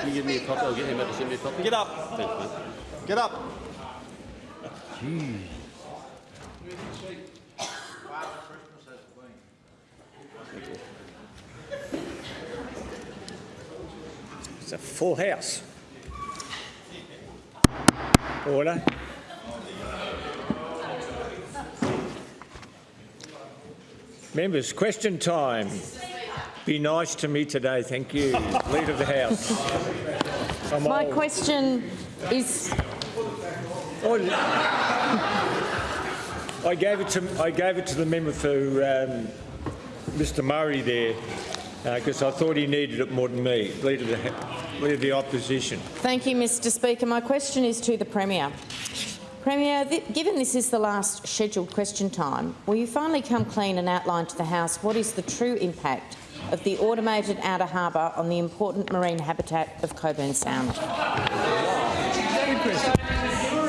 Can you give me a copy? I'll get him to send me a copy. Get up. Thanks, mate. Get up. It's a full house. Order. Members, question time. Be nice to me today, thank you. Leader of the House. I'm My old. question is, Oh, I gave it to I gave it to the member for um, Mr Murray there because I thought he needed it more than me, leader of the leader of the opposition. thank you, Mr Speaker. My question is to the Premier. Premier, th given this is the last scheduled question time, will you finally come clean and outline to the House what is the true impact of the automated outer harbour on the important marine habitat of Cockburn Sound?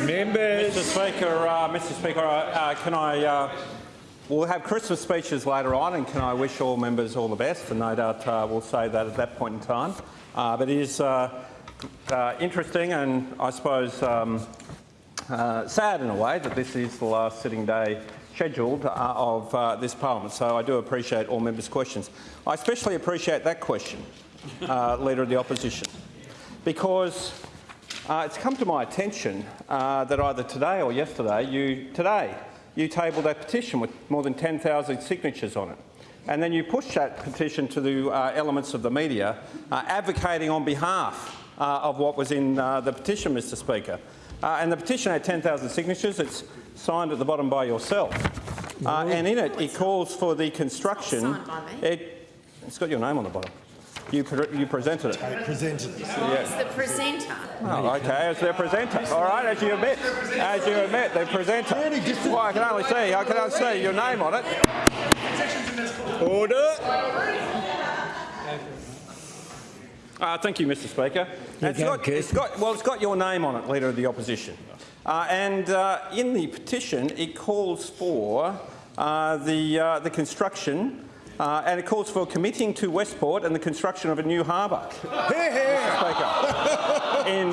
Members, Mr Speaker, uh, Mr Speaker, uh, can I? Uh, we'll have Christmas speeches later on, and can I wish all members all the best? And no doubt uh, we'll say that at that point in time. Uh, but it is uh, uh, interesting, and I suppose um, uh, sad in a way that this is the last sitting day scheduled uh, of uh, this parliament. So I do appreciate all members' questions. I especially appreciate that question, uh, Leader of the Opposition, because uh, it's come to my attention uh, that either today or yesterday, you today you tabled a petition with more than 10,000 signatures on it, and then you pushed that petition to the uh, elements of the media, uh, advocating on behalf uh, of what was in the petition, Mr. Speaker. And the petition had 10,000 signatures. It's signed at the bottom by yourself, uh, and in it it calls for the construction. signed by me. It, it's got your name on the bottom. You, pre you presented it. presented. It's the presenter. Oh, okay, as their presenter. All right, as you admit. As you admit, the presenter. Well, I can only see, I can only see your name on it. order. Uh, thank you, Mr Speaker. It's go, got, it's got, well, it's got your name on it, Leader of the Opposition. Uh, and uh, in the petition, it calls for uh, the, uh, the construction uh, and it calls for committing to Westport and the construction of a new harbour. Speaker. In,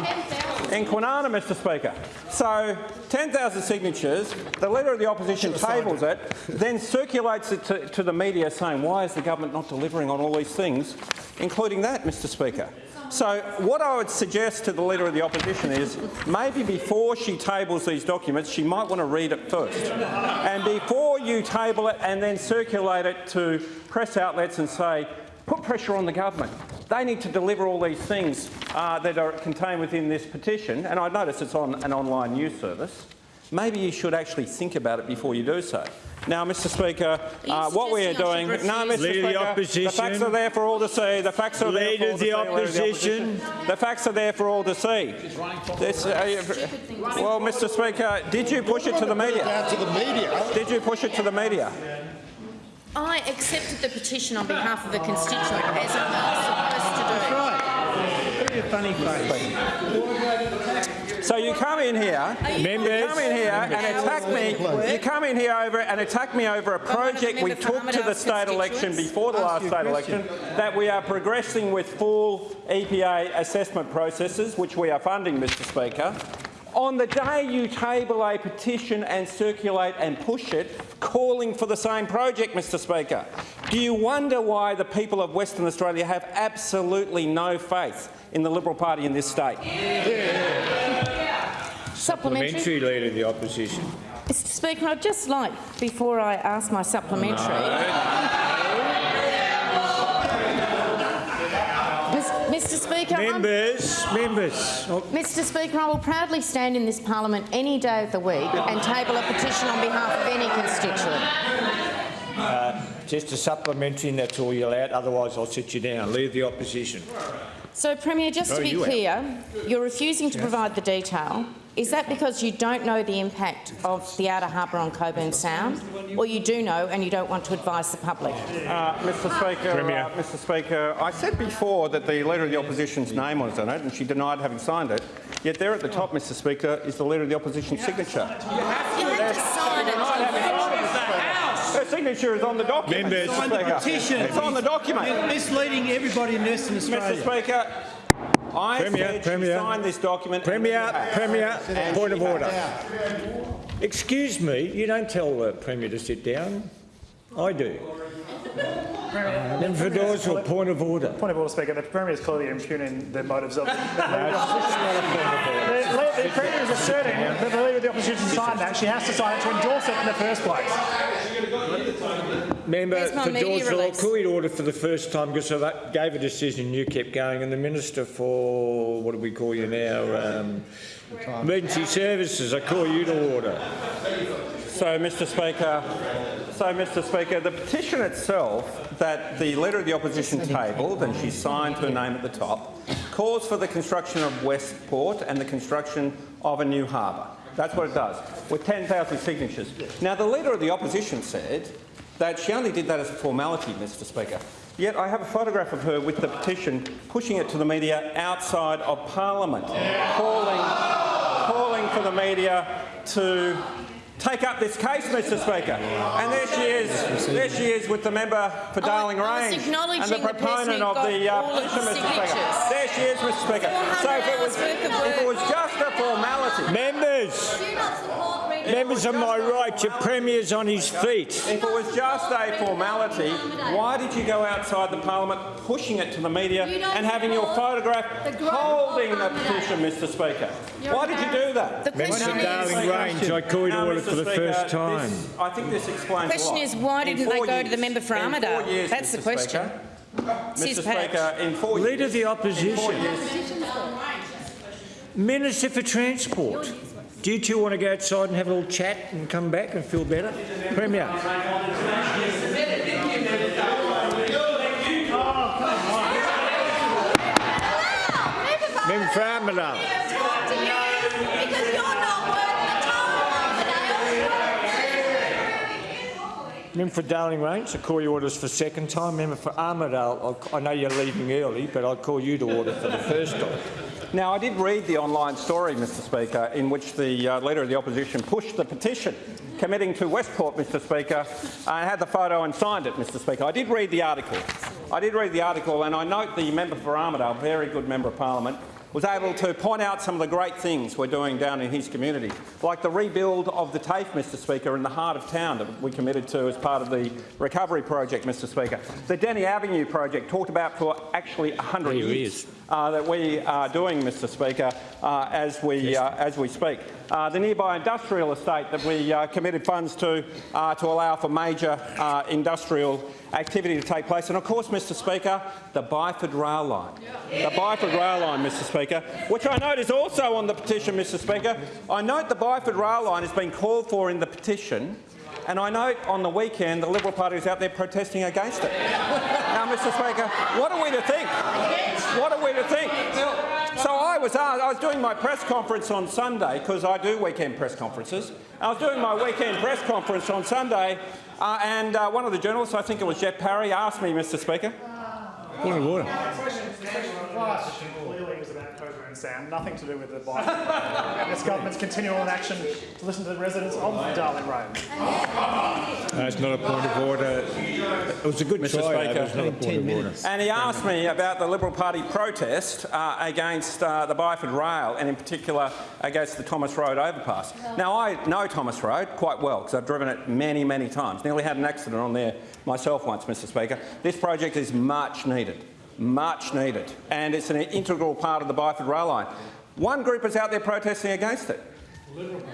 in Kwinana, Mr Speaker. So 10,000 signatures, the Leader of the Opposition tables it, then circulates it to, to the media saying, why is the government not delivering on all these things, including that, Mr Speaker. So what I would suggest to the Leader of the Opposition is maybe before she tables these documents, she might want to read it first. And before you table it and then circulate it to press outlets and say, put pressure on the government. They need to deliver all these things uh, that are contained within this petition, and I notice it's on an online news service. Maybe you should actually think about it before you do so. Now, Mr Speaker, uh, what we are doing... No, Mr refuse? Leader of the Speaker, the facts are there for all to see. The facts are there Leader for all to the see. Leader the Opposition. The facts are there for all to see. This, uh, well, Mr Speaker, did you push it to the media? To the media. Did you push it to the media? I accepted the petition on behalf of a constituent, as I'm supposed to do. Funny face. So you come in here, you Members, come in here and attack me. You come in here over and attack me over a project we member took to the state election before the last state election. That we are progressing with full EPA assessment processes, which we are funding, Mr. Speaker. On the day you table a petition and circulate and push it, calling for the same project, Mr Speaker, do you wonder why the people of Western Australia have absolutely no faith in the Liberal Party in this state? Supplementary. Supplementary Leader of the Opposition. Mr Speaker, I'd just like, before I ask my supplementary... Mis- Mr Speaker, I'm- Members, members. Oh, Mr Speaker, I will proudly stand in this parliament any day of the week and table a petition on behalf of any constituent. Uh, just a supplementary and that's all you're allowed, otherwise I'll sit you down. Leave the Opposition. So, Premier, just Oh, to be you out. clear, you're refusing to provide the detail. Is that because you don't know the impact of the outer harbour on Cockburn Sound, or you do know and you don't want to advise the public? Uh, Mr Speaker, uh, Mr Speaker, I said before that the Leader of the Opposition's name was on it and she denied having signed it, yet there at the top, Mr Speaker, is the Leader of the Opposition's signature. You have to sign it. Her signature is on the document. Members. Mr. Signed the Speaker. petition. It's on the document. Misleading everybody in Western Australia. Mr Speaker, I Premier, said Premier. she signed this document. and Premier, she. Premier, And point of order. has. Excuse me, you don't tell the Premier to sit down. I do. Then for Dawesville, point of order. Point of order, Speaker. The Premier is clearly impugning the motives of the, the, That's not a point of order. the, the Premier is asserting that the Leader of the Opposition signed that. She has to sign it to endorse it in the first place. Member Where's my for media Dawesville, I'll call you to order for the first time because I that- gave a decision, you kept going, and the Minister for, what do we call you now? Um, Emergency Services, I call you to order. So, Mr Speaker, so, Mr Speaker, the petition itself that the Leader of the Opposition tabled, and she signed her name at the top, calls for the construction of Westport and the construction of a new harbour. That's what it does, with 10,000 signatures. Now, the Leader of the Opposition said that she only did that as a formality, Mr Speaker. Yet I have a photograph of her with the petition pushing it to the media outside of Parliament, calling, calling for the media to take up this case, Mr Speaker. And there she is, there she is with the member for Darling I Range and the the proponent who of the uh, all of the petition, Mr Speaker. There she is, Mr Speaker. So if it was, 400 hours worth of if it was just a formality, Members, Do not support reading. members of my right, your Premier's on his feet. if it was just a formality, why did you go outside the Parliament pushing it to the media and having your photograph holding the accommodation. petition, Mr Speaker? Why did you do that? The Member question is, Darling Range, I call you to order for the first time. this- I think this explains a question is why didn't they four go to the member for in Armadale? years, That's the question. Speaker, Mr Speaker, in four years... Leader of the Opposition. years- Minister for Transport, do you two want to go outside and have a little chat and come back and feel better? Premier. Member for Armadale. Member for Darling Range, I call you orders for second time. Member for Armadale, I know you're leaving early, but I'll call you to order for the first time. Now, I did read the online story, Mr Speaker, in which the uh, Leader of the Opposition pushed the petition committing to Westport, Mr Speaker, and had the photo and signed it, Mr Speaker. I did read the article. I did read the article, and I note the member for Armadale, a very good member of Parliament, was able to point out some of the great things we're doing down in his community, like the rebuild of the TAFE, Mr Speaker, in the heart of town that we committed to as part of the recovery project, Mr Speaker. The Denny Avenue project, talked about for actually 100 There years is. Uh, that we are doing, Mr Speaker, uh, as, we, uh, as we speak. The nearby industrial estate that we committed funds to to allow for major industrial activity to take place. And of course, Mr Speaker, the Byford rail line. The Byford rail line, Mr Speaker, which I note is also on the petition, Mr Speaker. I note the Byford rail line has been called for in the petition and I note on the weekend the Liberal Party is out there protesting against it. now, Mr Speaker, what are we to think? What are we to think? So I was, asked, I was doing my press conference on Sunday, because I do weekend press conferences. I was doing my weekend press conference on Sunday, uh, and uh, one of the journalists, I think it was Jeff Parry, asked me, Mr Speaker, Point of order. Clearly, it was about Cobra and Sam, nothing to do with the Biden. and this government's continual inaction to listen to the residents of Darling Road. That's not a point of order. It was a good Mr. try, Speaker. but not a point of order. and he asked me about the Liberal Party protest uh, against uh, the Byford Rail, and in particular against the Thomas Road overpass. Now, I know Thomas Road quite well because I've driven it many, many times. Nearly had an accident on there myself once, Mr Speaker. This project is much needed, much needed, and it's an integral part of the Byford Rail line. One group is out there protesting against it.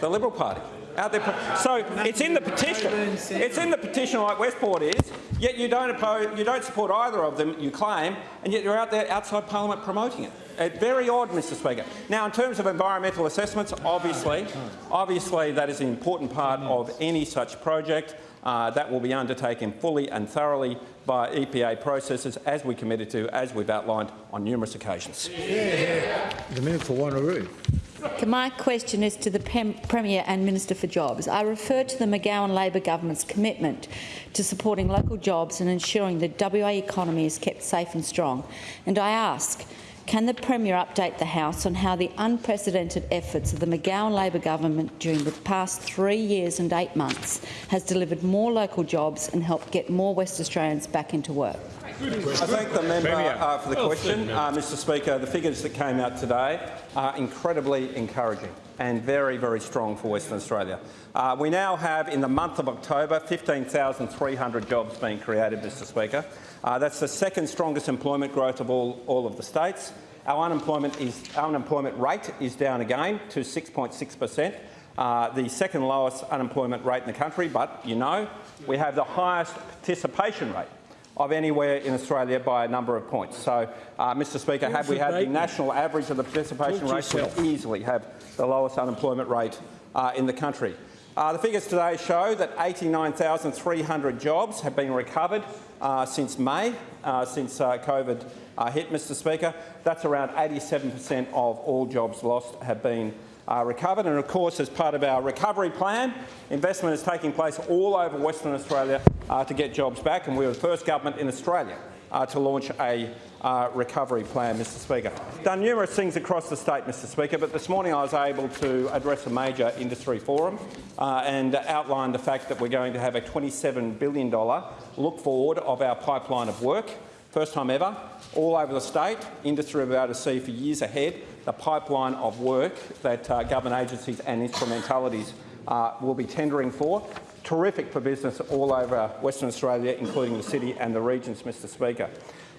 The Liberal Party. Out there. So it's in the petition. It's in the petition like Westport is, yet you don't oppose, you don't support either of them, you claim, and yet you're out there outside Parliament promoting it. Very odd, Mr Speaker. Now, in terms of environmental assessments, obviously, obviously that is an important part of any such project. Uh, that will be undertaken fully and thoroughly by EPA processes, as we committed to, as we've outlined on numerous occasions. The minute for Wanneroo. My question is to the Premier and Minister for Jobs. I refer to the McGowan Labor government's commitment to supporting local jobs and ensuring the WA economy is kept safe and strong. And I ask, can the Premier update the House on how the unprecedented efforts of the McGowan Labor government during the past three years and eight months has delivered more local jobs and helped get more West Australians back into work? I thank the member uh, for the question. Uh, Mr Speaker, the figures that came out today are incredibly encouraging and very, very strong for Western Australia. Uh, we now have, in the month of October, 15,300 jobs being created, Mr Speaker. Uh, that's the second strongest employment growth of all, all of the states. Our unemployment, is, our unemployment rate is down again to 6.6 per cent. Uh, the second lowest unemployment rate in the country, but you know, we have the highest participation rate of anywhere in Australia by a number of points. So, uh, Mr Speaker, had we had the national average of the participation rate, we easily have the lowest unemployment rate uh, in the country. Uh, the figures today show that 89,300 jobs have been recovered uh, since May, uh, since uh, COVID uh, hit, Mr Speaker. That's around 87% of all jobs lost have been uh, recovered. And of course, as part of our recovery plan, investment is taking place all over Western Australia to get jobs back. And we were the first government in Australia uh, to launch a uh, recovery plan, Mr Speaker. Done numerous things across the state, Mr Speaker, but this morning I was able to address a major industry forum uh, and outline the fact that we're going to have a $27 billion look forward of our pipeline of work. First time ever, all over the state, industry will be able to see for years ahead the pipeline of work that uh, government agencies and instrumentalities uh, will be tendering for. Terrific for business all over Western Australia, including the city and the regions, Mr Speaker.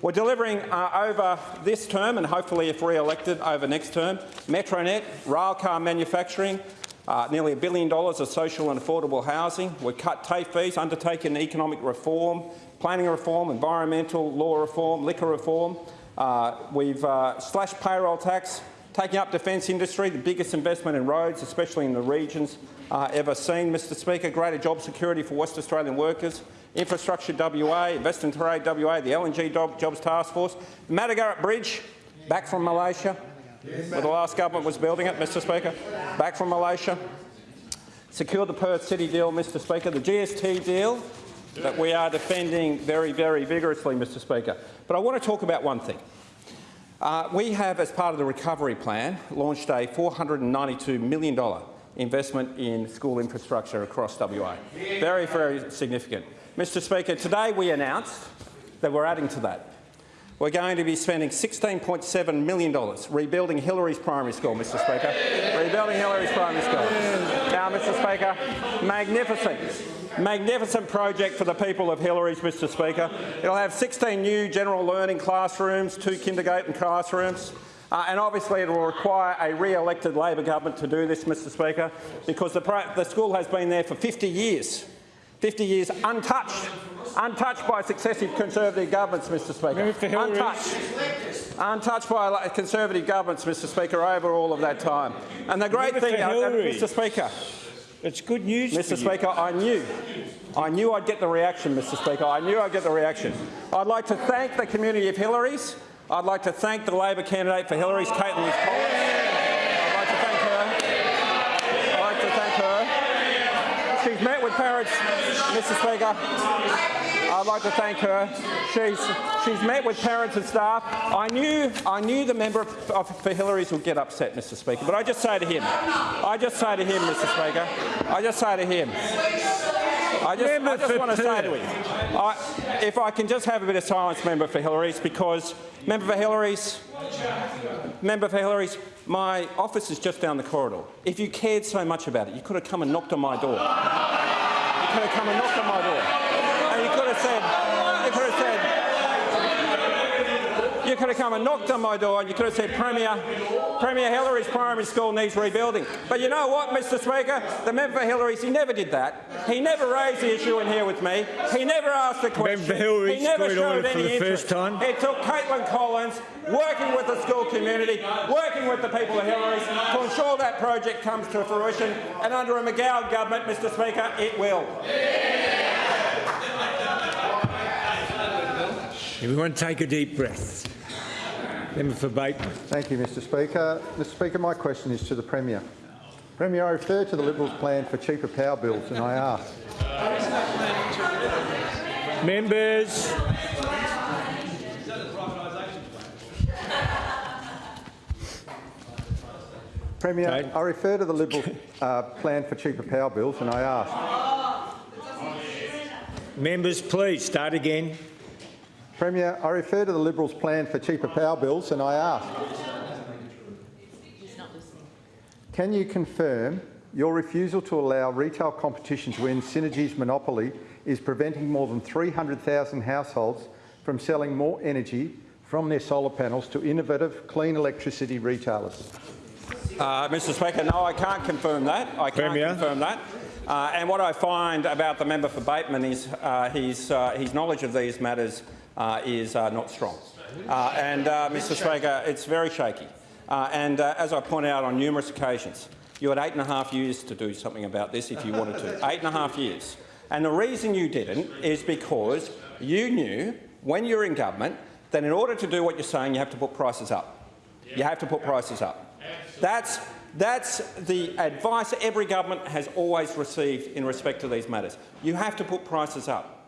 We're delivering uh, over this term and hopefully if re-elected over next term, Metronet, railcar manufacturing, uh, nearly a billion dollars of social and affordable housing. We've cut TAFE fees, undertaken economic reform, planning reform, environmental law reform, liquor reform. Uh, we've uh, slashed payroll tax, taking up defence industry, the biggest investment in roads, especially in the regions uh, ever seen, Mr Speaker. Greater job security for West Australian workers. Infrastructure WA, Invest and Trade WA, the LNG Jobs Task Force. The Matagarup Bridge, back from Malaysia, where the last government was building it, Mr Speaker. Back from Malaysia. Secured the Perth City deal, Mr Speaker. The GST deal that we are defending very, very vigorously, Mr Speaker. But I want to talk about one thing. Uh, we have, as part of the recovery plan, launched a $492 million investment in school infrastructure across WA. Very, very significant. Mr Speaker, today we announced that we're adding to that. We're going to be spending $16.7 million rebuilding Hillarys Primary School, Mr Speaker. Rebuilding Hillarys Primary School. Now, Mr Speaker, magnificent, magnificent project for the people of Hillarys, Mr Speaker. It'll have 16 new general learning classrooms, two kindergarten classrooms, uh, and obviously it will require a re-elected Labor government to do this, Mr Speaker, because the, the school has been there for 50 years. 50 years untouched, untouched by successive Conservative governments, Mr Speaker. Member for Hillary. Untouched. Untouched by Conservative governments, Mr Speaker, over all of that time. And the great thing, uh, Mr Speaker, It's good news Mr. Speaker, I knew, I knew I'd get the reaction, Mr Speaker. I knew I'd get the reaction. I'd like to thank the community of Hillarys. I'd like to thank the Labor candidate for Hillarys, Caitlin Collins. I'd like to thank her. I'd like to thank her. She's met with parents, Mr Speaker. I'd like to thank her. She's, she's met with parents and staff. I knew, I knew the member of, of, for Hillarys would get upset, Mr Speaker, but I just say to him, I just say to him, Mr Speaker, I just say to him, I just, Member I just want to say to him, I, if I can just have a bit of silence, member for Hillarys, because member for Hillarys, member for Hillarys, my office is just down the corridor. If you cared so much about it, you could have come and knocked on my door. You could have come and knocked on my door, and you could have said, you could have said, you could have come and knocked on my door and you could have said, Premier, Premier Hillarys primary school needs rebuilding. But you know what, Mr Speaker? The member for Hillarys, he never did that. He never raised the issue in here with me. He never asked the question. Hillarys, he never showed any the interest. first time. It took Caitlin Collins working with the school community, working with the people of Hillarys to ensure that project comes to fruition. And under a McGowan government, Mr Speaker, it will. Everyone take a deep breath. Member for Bateman. Thank you, Mr Speaker. Mr Speaker, my question is to the Premier. Premier, I refer to the Liberals' plan for cheaper power bills and I ask, Members. Premier, Okay. I refer to the Liberals' uh, plan for cheaper power bills and I ask, Members, please start again. Premier, I refer to the Liberals' plan for cheaper power bills and I ask, can you confirm your refusal to allow retail competition to end Synergy's monopoly is preventing more than 300,000 households from selling more energy from their solar panels to innovative clean electricity retailers? Uh, Mr Speaker, no, I can't confirm that. I can't Premier. confirm that. Uh, and what I find about the member for Bateman is uh, his, uh, his knowledge of these matters is uh, not strong. Uh, and, uh, Mr Speaker, it's very shaky. Uh, and uh, as I point out on numerous occasions, you had eight and a half years to do something about this if you wanted to. Eight and a half years. And the reason you didn't is because you knew, when you were in government, that in order to do what you're saying, you have to put prices up. You have to put prices up. That's, that's the advice every government has always received in respect to these matters. You have to put prices up.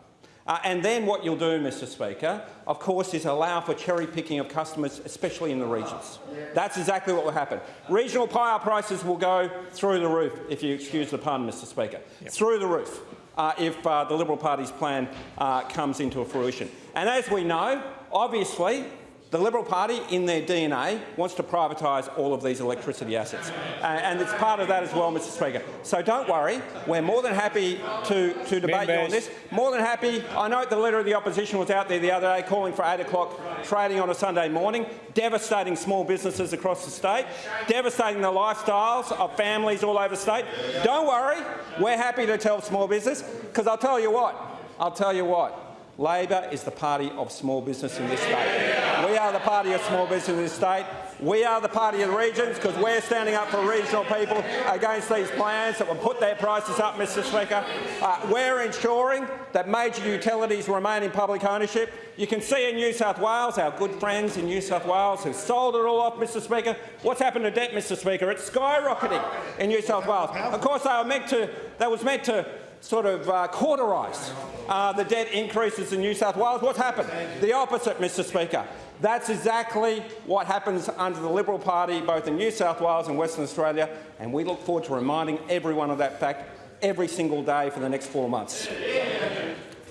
Uh, and then what you'll do, Mr Speaker, of course, is allow for cherry picking of customers, especially in the regions. That's exactly what will happen. Regional power prices will go through the roof, if you excuse the pun, Mr Speaker, through the roof uh, if uh, the Liberal Party's plan uh, comes into fruition. And as we know, obviously, the Liberal Party, in their DNA, wants to privatise all of these electricity assets. Uh, and it's part of that as well, Mr Speaker. So don't worry, we're more than happy to, to debate you on this. More than happy. I note the Leader of the Opposition was out there the other day calling for 8 o'clock trading on a Sunday morning, devastating small businesses across the state, devastating the lifestyles of families all over the state. Don't worry, we're happy to tell small business, because I'll tell you what, I'll tell you what, Labor is the party of small business in this state. We are the party of small business in this state. We are the party of the regions because we're standing up for regional people against these plans that will put their prices up, Mr Speaker. Uh, we're ensuring that major utilities remain in public ownership. You can see in New South Wales, our good friends in New South Wales who sold it all off, Mr Speaker. What's happened to debt, Mr Speaker? It's skyrocketing in New South Wales. Of course, they were meant to, that was meant to sort of uh, cauterise uh, the debt increases in New South Wales. What's happened? The opposite, Mr Speaker. That's exactly what happens under the Liberal Party, both in New South Wales and Western Australia, and we look forward to reminding everyone of that fact every single day for the next four months.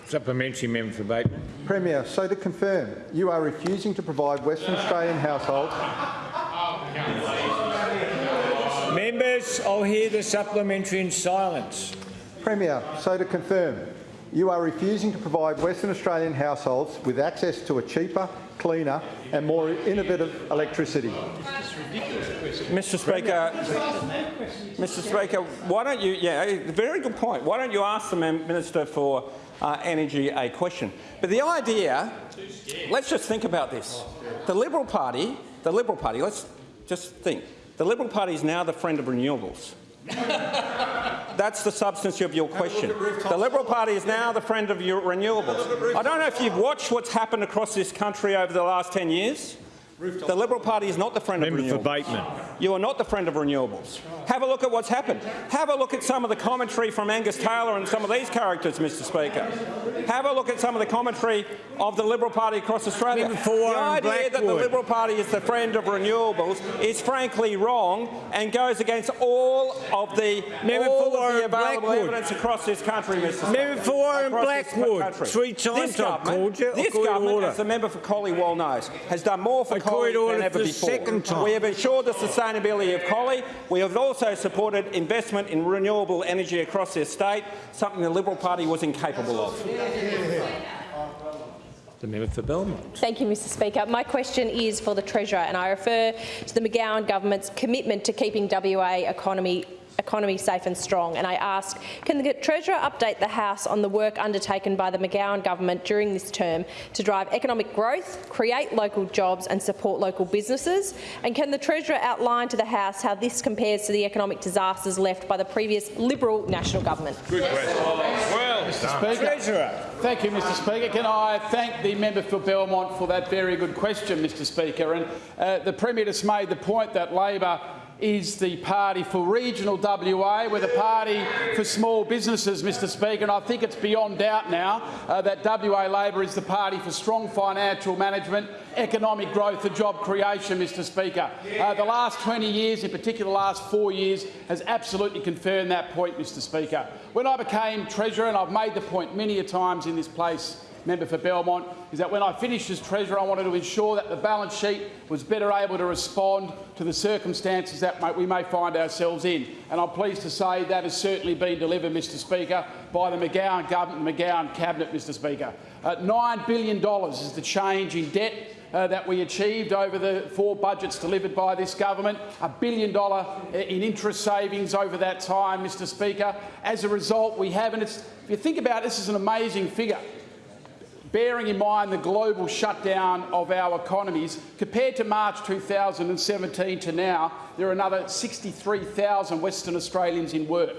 Supplementary member for Bateman. Premier, so to confirm, you are refusing to provide Western Australian households Members, I'll hear the supplementary in silence. Premier, so to confirm, you are refusing to provide Western Australian households with access to a cheaper, cleaner and more innovative electricity. Mr Speaker, Mr Speaker, why don't you, yeah, very good point. Why don't you ask the Minister for uh, Energy a question? But the idea, let's just think about this. The Liberal Party, the Liberal Party, let's just think. The Liberal Party is now the friend of renewables. That's the substance of your question. The Liberal Party is now the friend of your renewables. I don't know if you've watched what's happened across this country over the last 10 years. The Liberal Party is not the friend Member of for renewables. Bateman. You are not the friend of renewables. Have a look at what's happened. Have a look at some of the commentary from Angus Taylor and some of these characters, Mr Speaker. Have a look at some of the commentary of the Liberal Party across Australia. For the idea that the Liberal Party is the friend of renewables is frankly wrong and goes against all of the, Member all of the available Blackwood. evidence across this country, Mr Speaker. Member for Warren Blackwood. Three times This I've government- called you. This call you to government, as the member for Collie well knows, has done more for I call Collie you to than ever for before. second time. We have ensured the sustainability of Collie. We have also supported investment in renewable energy across the state, something the Liberal Party was incapable of. The member for Belmont. Thank you, Mr Speaker. My question is for the Treasurer and I refer to the McGowan government's commitment to keeping WA economy economy safe and strong. And I ask, can the Treasurer update the House on the work undertaken by the McGowan government during this term to drive economic growth, create local jobs and support local businesses? And can the Treasurer outline to the House how this compares to the economic disasters left by the previous Liberal National Government? Good Mr Speaker. Treasurer. Thank you, Mr Speaker. Can I thank the member for Belmont for that very good question, Mr Speaker? And uh, the Premier just made the point that Labor is the party for regional WA. We're the party for small businesses, Mr Speaker, and I think it's beyond doubt now uh, that WA Labor is the party for strong financial management, economic growth and job creation, Mr Speaker. Uh, the last 20 years, in particular the last four years, has absolutely confirmed that point, Mr Speaker. When I became Treasurer, and I've made the point many a times in this place, member for Belmont, is that when I finished as Treasurer, I wanted to ensure that the balance sheet was better able to respond to the circumstances that we may find ourselves in. And I'm pleased to say that has certainly been delivered, Mr Speaker, by the McGowan government, McGowan cabinet, Mr Speaker. Uh, $9 billion is the change in debt uh, that we achieved over the four budgets delivered by this government, a billion dollar uh, in interest savings over that time, Mr Speaker. As a result, we have, and it's, if you think about it, this is an amazing figure, bearing in mind the global shutdown of our economies, compared to March 2017 to now, there are another 63,000 Western Australians in work.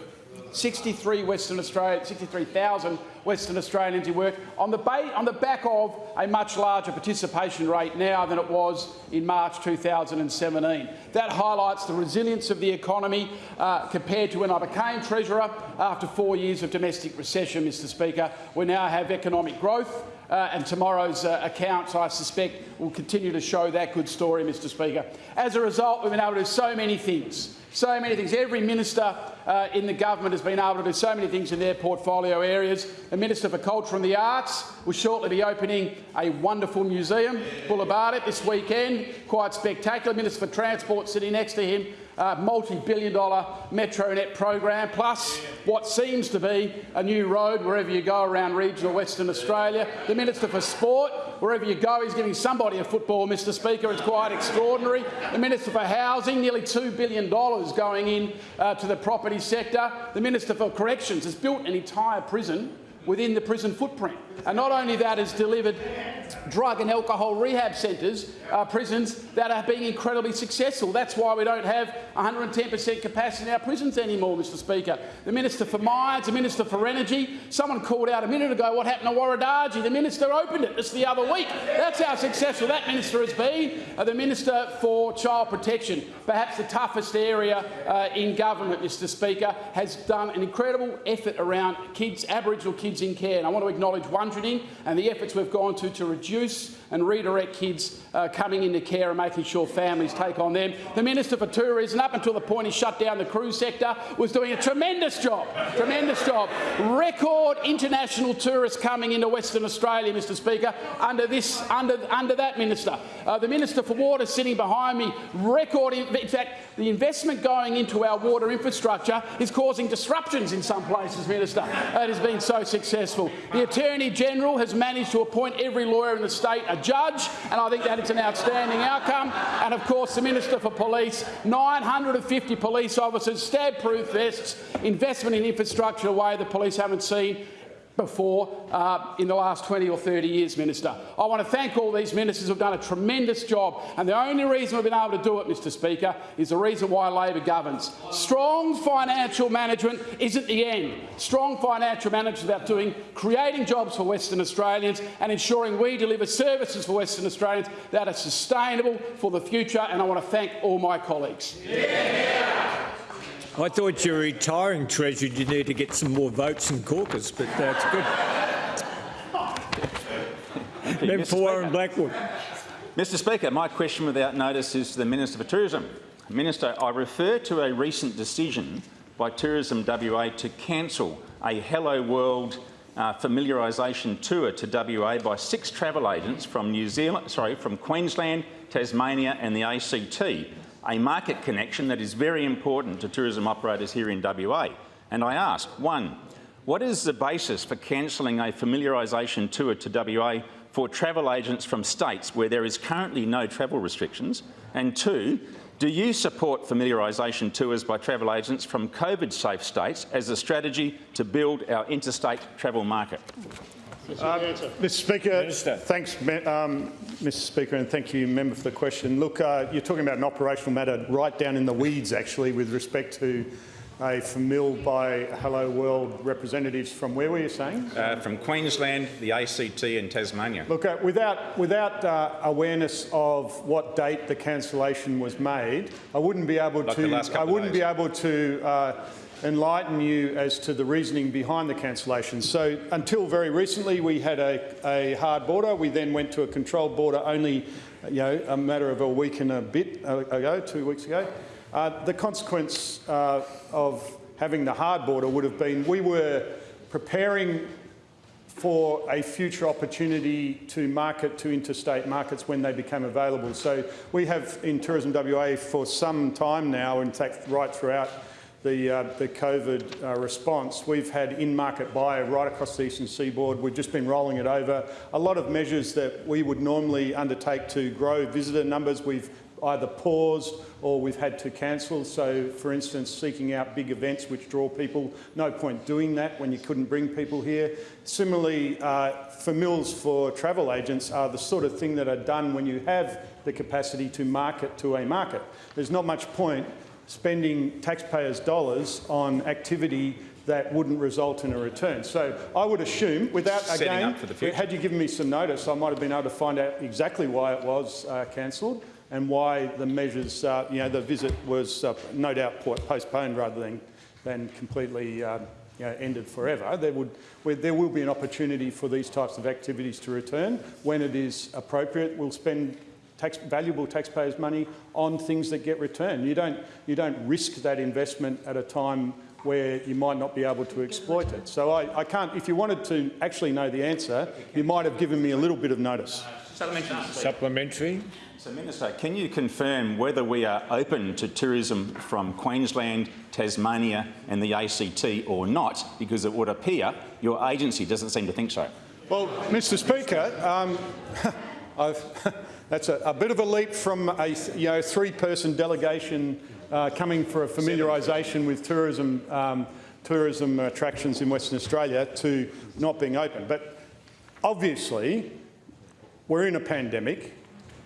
63 Western Australia, 63,000 Western Australians in work on the, on the back of a much larger participation rate now than it was in March 2017. That highlights the resilience of the economy uh, compared to when I became Treasurer after four years of domestic recession, Mr Speaker. We now have economic growth uh, and tomorrow's uh, accounts, I suspect, will continue to show that good story, Mr Speaker. As a result, we've been able to do so many things. So many things. Every minister uh, in the government has been able to do so many things in their portfolio areas. The Minister for Culture and the Arts will shortly be opening a wonderful museum, Boola Bardip, this weekend. Quite spectacular. Minister for Transport sitting next to him uh, multi-billion dollar Metronet program, plus what seems to be a new road wherever you go around regional Western Australia. The Minister for Sport, wherever you go, he's giving somebody a football, Mr Speaker. It's quite extraordinary. The Minister for Housing, nearly $2 billion going in uh, to the property sector. The Minister for Corrections has built an entire prison within the prison footprint. And not only that, has delivered drug and alcohol rehab centres, uh, prisons that are being incredibly successful. That's why we don't have 110% capacity in our prisons anymore, Mr Speaker. The Minister for Mines, the Minister for Energy, someone called out a minute ago what happened to Warradarge. The Minister opened it just the other week. That's how successful that Minister has been. Uh, the Minister for Child Protection, perhaps the toughest area uh, in government, Mr Speaker, has done an incredible effort around kids, Aboriginal kids in care. And I want to acknowledge Wundrading and the efforts we've gone to to reduce and redirect kids uh, coming into care and making sure families take on them. The Minister for Tourism, up until the point he shut down the cruise sector, was doing a tremendous job, tremendous job. Record international tourists coming into Western Australia, Mr Speaker, under, this, under, under that minister. Uh, the Minister for Water sitting behind me, record, in, in fact, the investment going into our water infrastructure is causing disruptions in some places, Minister. It has been so successful. The Attorney-General has managed to appoint every lawyer in the state a judge, and I think that it's an outstanding outcome. And of course, the Minister for Police, 950 police officers, stab-proof vests, investment in infrastructure a way the police haven't seen before uh, in the last 20 or 30 years, Minister. I want to thank all these ministers who have done a tremendous job, and the only reason we've been able to do it, Mr Speaker, is the reason why Labor governs. Strong financial management isn't the end. Strong financial management is about doing, creating jobs for Western Australians and ensuring we deliver services for Western Australians that are sustainable for the future, and I want to thank all my colleagues. Yeah. I thought you were retiring, Treasurer. You need to get some more votes in caucus, but that's good. Member for Warren Blackwood. Mr Speaker, my question without notice is to the Minister for Tourism. Minister, I refer to a recent decision by Tourism WA to cancel a Hello World uh, familiarisation tour to WA by six travel agents from New Zealand, sorry, from Queensland, Tasmania and the ACT a market connection that is very important to tourism operators here in WA. And I ask, one, what is the basis for cancelling a familiarisation tour to WA for travel agents from states where there is currently no travel restrictions? And two, do you support familiarisation tours by travel agents from COVID-safe states as a strategy to build our interstate travel market? Uh, Mr Speaker, Minister. thanks, um, Mr Speaker, and thank you, member, for the question. Look, uh, you're talking about an operational matter right down in the weeds, actually, with respect to a famil by Hello World representatives from where were you saying? Uh, from Queensland, the ACT and Tasmania. Look, uh, without, without uh, awareness of what date the cancellation was made, I wouldn't be able like to. I wouldn't be able to uh, enlighten you as to the reasoning behind the cancellation. So until very recently, we had a, a hard border. We then went to a controlled border only you know, a matter of a week and a bit ago, two weeks ago. Uh, the consequence uh, of having the hard border would have been we were preparing for a future opportunity to market to interstate markets when they become available. So we have in Tourism WA for some time now, in fact right throughout the, uh, the COVID uh, response, we've had in-market buy right across the eastern seaboard. We've just been rolling it over. A lot of measures that we would normally undertake to grow visitor numbers, we've either paused or we've had to cancel. So, for instance, seeking out big events which draw people, no point doing that when you couldn't bring people here. Similarly, uh, famils for travel agents are the sort of thing that are done when you have the capacity to market to a market. There's not much point spending taxpayers' dollars on activity that wouldn't result in a return. So I would assume, without again, up for the future. had you given me some notice, I might have been able to find out exactly why it was uh, cancelled and why the measures, uh, you know, the visit was uh, no doubt postponed rather than, than completely uh, you know, ended forever. There, would, there will be an opportunity for these types of activities to return when it is appropriate. We'll spend tax, valuable taxpayers' money on things that get returned. You don't, you don't risk that investment at a time where you might not be able to exploit it. So I, I can't, if you wanted to actually know the answer, you might have given me a little bit of notice. Supplementary. Supplementary. So, Minister, can you confirm whether we are open to tourism from Queensland, Tasmania and the ACT or not? Because it would appear your agency doesn't seem to think so. Well, Mr Speaker, um, I've, that's a, a bit of a leap from a you know, three-person delegation uh, coming for a familiarisation with tourism, um, tourism attractions in Western Australia to not being open. But obviously, we're in a pandemic.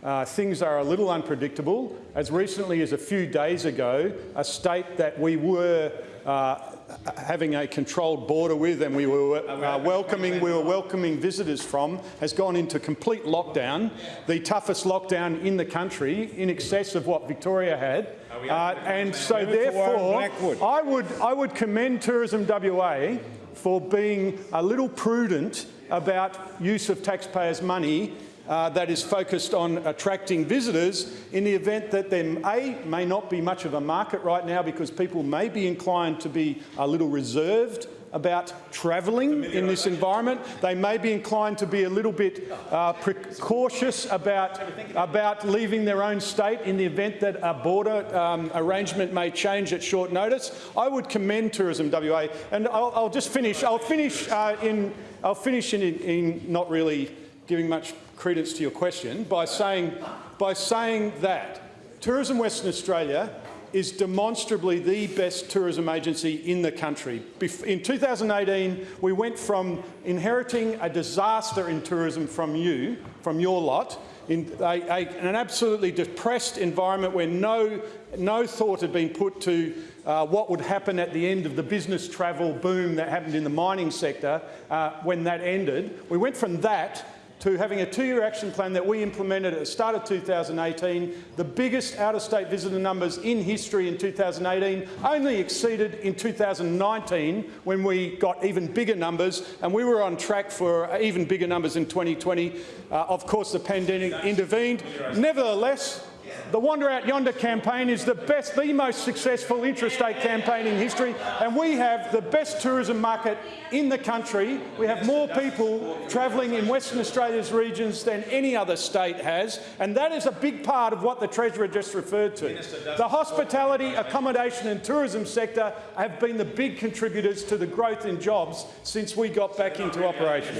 Uh, things are a little unpredictable. As recently as a few days ago, a state that we were uh, having a controlled border with and we were uh, welcoming, we were welcoming visitors from has gone into complete lockdown, the toughest lockdown in the country, in excess of what Victoria had. Uh, and so therefore, I would, I would commend Tourism WA for being a little prudent about use of taxpayers' money uh, that is focused on attracting visitors in the event that there A, may not be much of a market right now because people may be inclined to be a little reserved about travelling in this environment. They may be inclined to be a little bit uh, precautious about, about leaving their own state in the event that a border um, arrangement may change at short notice. I would commend Tourism WA, and I'll, I'll just finish. I'll finish uh, in. I'll finish in, in not really giving much credence to your question by saying, by saying that Tourism Western Australia is demonstrably the best tourism agency in the country. In 2018, we went from inheriting a disaster in tourism from you, from your lot, in a, a, an absolutely depressed environment where no, no thought had been put to uh, what would happen at the end of the business travel boom that happened in the mining sector uh, when that ended. We went from that to having a two-year action plan that we implemented at the start of 2018, the biggest out-of-state visitor numbers in history in 2018, only exceeded in 2019 when we got even bigger numbers, and we were on track for even bigger numbers in 2020. Uh, of course, the pandemic intervened. Nevertheless, the Wander Out Yonder campaign is the best, the most successful interstate campaign in history, and we have the best tourism market in the country. We have more people travelling in Western Australia's regions than any other state has, and that is a big part of what the Treasurer just referred to. The hospitality, accommodation and tourism sector have been the big contributors to the growth in jobs since we got back into operation.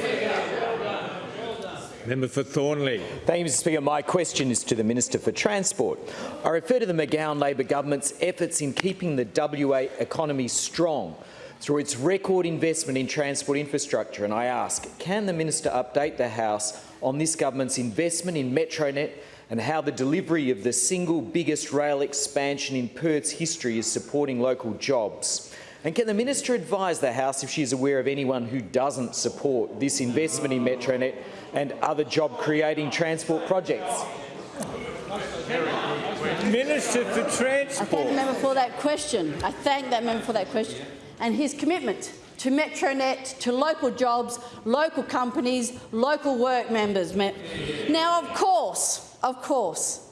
Member for Thornlie. Thank you, Mr Speaker. My question is to the Minister for Transport. I refer to the McGowan Labor government's efforts in keeping the WA economy strong through its record investment in transport infrastructure, and I ask, can the Minister update the House on this government's investment in Metronet and how the delivery of the single biggest rail expansion in Perth's history is supporting local jobs? And can the Minister advise the House if she is aware of anyone who doesn't support this investment in Metronet and other job-creating transport projects? Minister for Transport. I thank the member for that question. I thank that member for that question. And his commitment to Metronet, to local jobs, local companies, local work members. Now, of course, of course,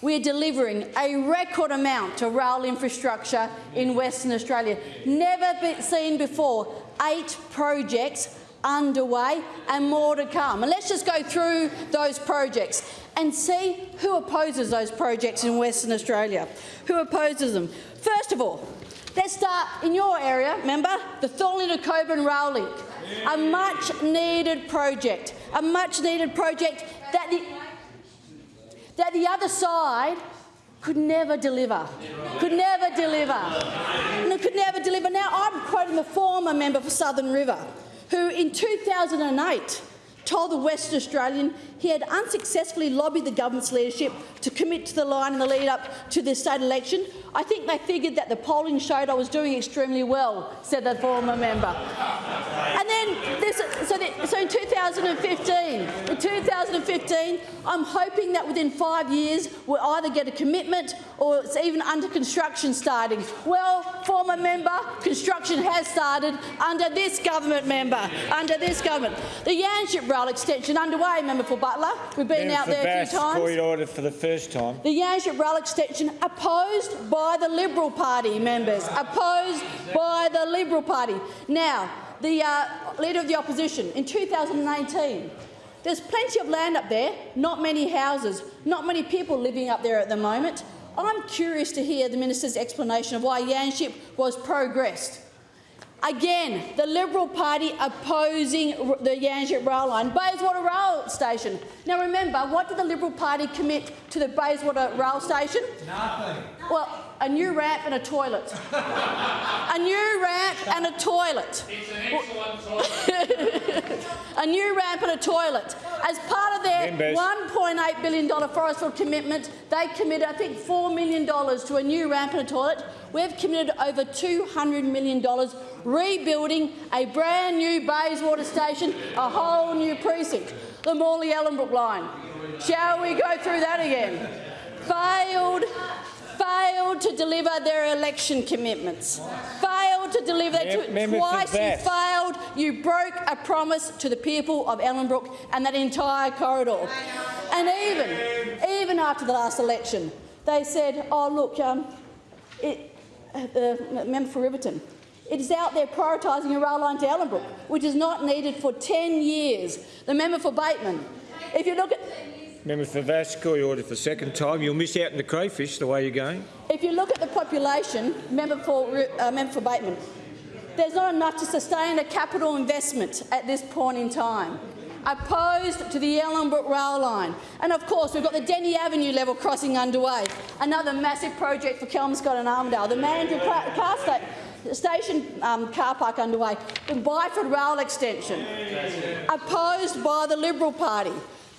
we're delivering a record amount of rail infrastructure in Western Australia. Never be seen before. Eight projects underway and more to come. And let's just go through those projects and see who opposes those projects in Western Australia. Who opposes them? First of all, let's start in your area, remember, the Thornlie to Cockburn Rail Link, a much-needed project, a much-needed project that the, that the other side could never deliver, could never deliver, no, could never deliver. Now, I'm quoting the former member for Southern River, who in 2008 told the West Australian he had unsuccessfully lobbied the government's leadership to commit to the line in the lead up to the state election. I think they figured that the polling showed I was doing extremely well, said the former member. And then, this, so, the, so in 2015, in 2015, I'm hoping that within five years we'll either get a commitment or it's even under construction starting. Well, former member, construction has started under this government member, under this government. The Yanchep Rail extension underway, member for Butler. We've been Member out there a few times. Point order for the first time. The Yanchep Rail extension opposed by the Liberal Party members, opposed by the Liberal Party. Now, the uh, Leader of the Opposition, in 2018, there's plenty of land up there, not many houses, not many people living up there at the moment. I'm curious to hear the Minister's explanation of why Yanchep was progressed. Again, the Liberal Party opposing the Yanchep rail line, Bayswater Rail Station. Now remember, what did the Liberal Party commit to the Bayswater Rail Station? Nothing. Well, a new ramp and a toilet. a new ramp and a toilet. toilet. a new ramp and a toilet. As part of their $1.8 billion Forrestfield commitment, they committed, I think, $4 million to a new ramp and a toilet. We've committed over $200 million rebuilding a brand new Bayswater station, a whole new precinct, the Morley-Ellenbrook line. Shall we go through that again? Failed, failed to deliver their election commitments. Failed to deliver Mem- they member for twice. You failed. You broke a promise to the people of Ellenbrook and that entire corridor. And even, even after the last election, they said, "Oh look, um, it, uh, the member for Riverton." It is out there prioritising a rail line to Ellenbrook, which is not needed for 10 years. The member for Bateman. If you look at Member for Vasse, call your order for the second time. You'll miss out on the crayfish the way you're going. If you look at the population, member for, uh, member for Bateman, there's not enough to sustain a capital investment at this point in time. Opposed to the Ellenbrook rail line. And of course, we've got the Denny Avenue level crossing underway, another massive project for Kelmscott and Armadale, the Mandurah car, car sta- station um, car park underway, the Byford rail extension. Opposed by the Liberal Party.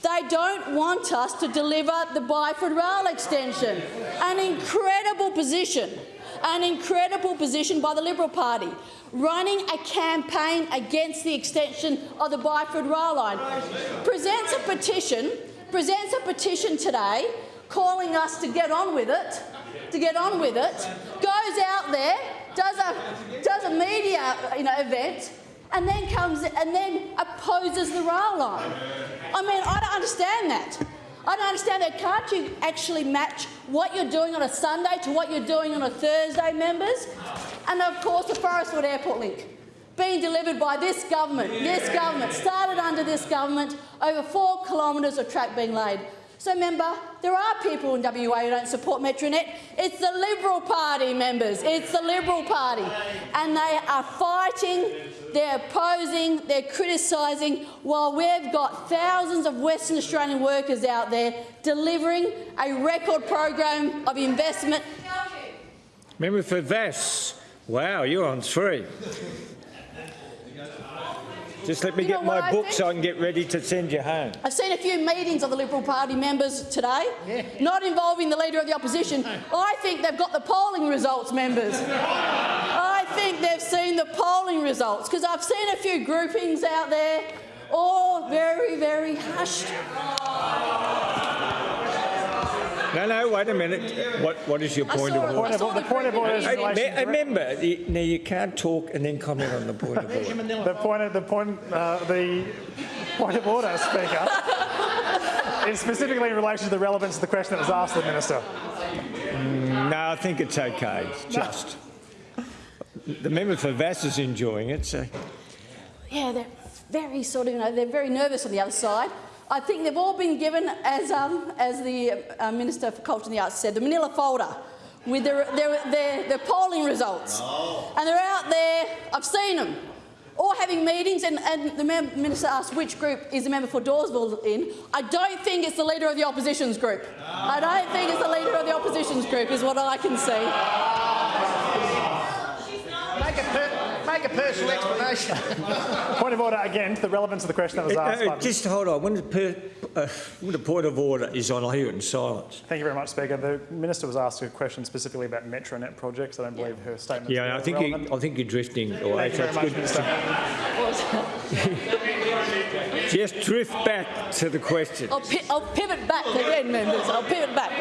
They don't want us to deliver the Byford rail extension. An incredible position, an incredible position by the Liberal Party, running a campaign against the extension of the Byford rail line. Presents a petition, presents a petition today calling us to get on with it, to get on with it, goes out there, does a, does a media you know, event, and then comes and then opposes the rail line. I mean, I don't understand that. I don't understand that. Can't you actually match what you're doing on a Sunday to what you're doing on a Thursday, members? And of course, the Forrestfield Airport link being delivered by this government. This government started under this government. Over four kilometres of track being laid. So, member, there are people in WA who don't support Metronet. It's the Liberal Party members. It's the Liberal Party. And they are fighting, they're opposing, they're criticising, while we've got thousands of Western Australian workers out there delivering a record program of investment. Member for Vasse. Wow, you're on three. Just let me You get my I book think? so I can get ready to send you home. I've seen a few meetings of the Liberal Party members today, not involving the Leader of the Opposition. I think they've got the polling results, members. I think they've seen the polling results, because I've seen a few groupings out there, all very, very hushed. No, no, wait a minute. What, what is your point of order? I The point of order is in Hey, relation me- to- remember, you, now you can't talk and then comment on the point of order. The point of the point, uh, the point of order, Speaker, is specifically in relation to the relevance of the question that was asked of the minister. No, I think it's okay. Just the member for Vasse is enjoying it. So Yeah, they're, very sort of, you know, they're very nervous on the other side. I think they've all been given, as, um, as the uh, Minister for Culture and the Arts said, the manila folder with their, their, their, their polling results. And they're out there, I've seen them, all having meetings, and, and the Minister asked which group is the member for Dawesville in. I don't think it's the leader of the opposition's group. I don't think it's the leader of the opposition's group, is what I can see. Make a, per make a personal explanation. Point of order again, the relevance of the question that was Uh, asked. uh, by- just hold on. When the, per, uh, when the point of order is on, I hear it in silence. Thank you very much, Speaker. The Minister was asked a question specifically about Metronet projects. I don't believe her statement Yeah, I think you, I think you're drifting away. Thank you very so much, Minister. Just drift back to the question. I'll, pi- I'll pivot back again, members. I'll pivot back.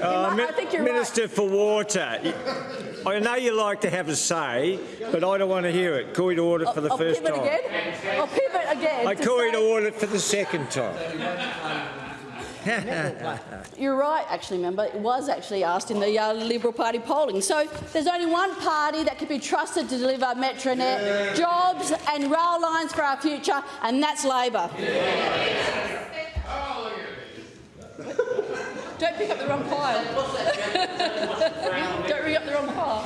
Uh, I think you're right. Minister for Water, y- I know you like to have a say, but I don't want to hear it. Call you to order for the I'll first pivot time. again. I'll pivot again. I to call you say- to order for the second time. You're right, actually, member. It was actually asked in the uh, Liberal Party polling. So there's only one party that can be trusted to deliver Metronet jobs and rail lines for our future, and that's Labor. Don't pick up the wrong pile. Don't ring up the wrong pile.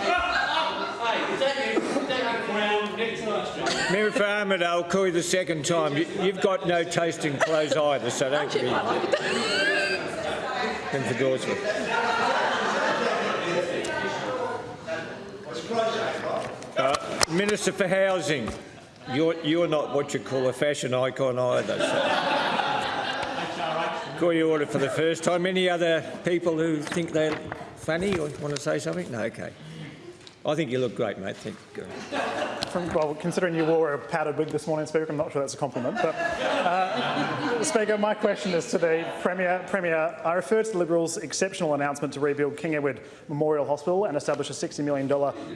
Member for Armadale, I'll call you the second time. You, you've got no taste in clothes either, so don't be. Member for Dawesville. Uh, Minister for Housing, you're, you're not what you call a fashion icon either. So. Call you order for the first time. Any other people who think they're funny or want to say something? No, okay. I think you look great, mate. Thank you. From, well, considering you wore a powdered wig this morning, Speaker, I'm not sure that's a compliment. But, uh, Speaker, my question is to the Premier. Premier, I refer to the Liberals' exceptional announcement to rebuild King Edward Memorial Hospital and establish a $60 million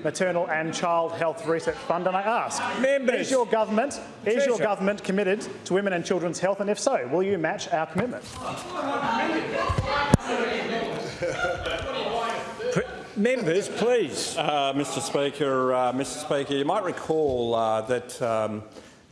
maternal and child health research fund, and I ask, Members. is your government is your government committed to women and children's health, and if so, will you match our commitment? Members, please. Uh, Mr Speaker, uh, Mr Speaker, you might recall uh, that um,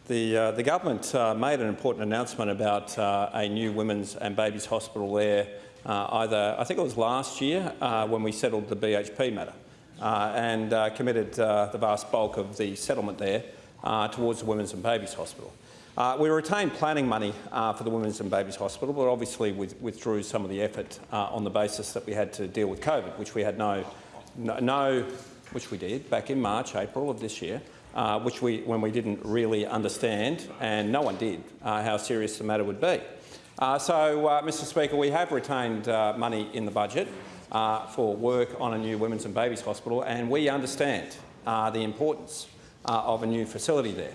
the, uh, the government uh, made an important announcement about uh, a new women's and babies hospital there either, I think it was last year when we settled the BHP matter and committed the vast bulk of the settlement there towards the women's and babies hospital. Uh, we retained planning money uh, for the Women's and Babies Hospital, but obviously with, withdrew some of the effort uh, on the basis that we had to deal with COVID, which we had no, no, no which we did back in March, April of this year, uh, which we, when we didn't really understand, and no one did, uh, how serious the matter would be. Uh, so, Mr Speaker, we have retained money in the budget for work on a new Women's and Babies Hospital, and we understand the importance of a new facility there.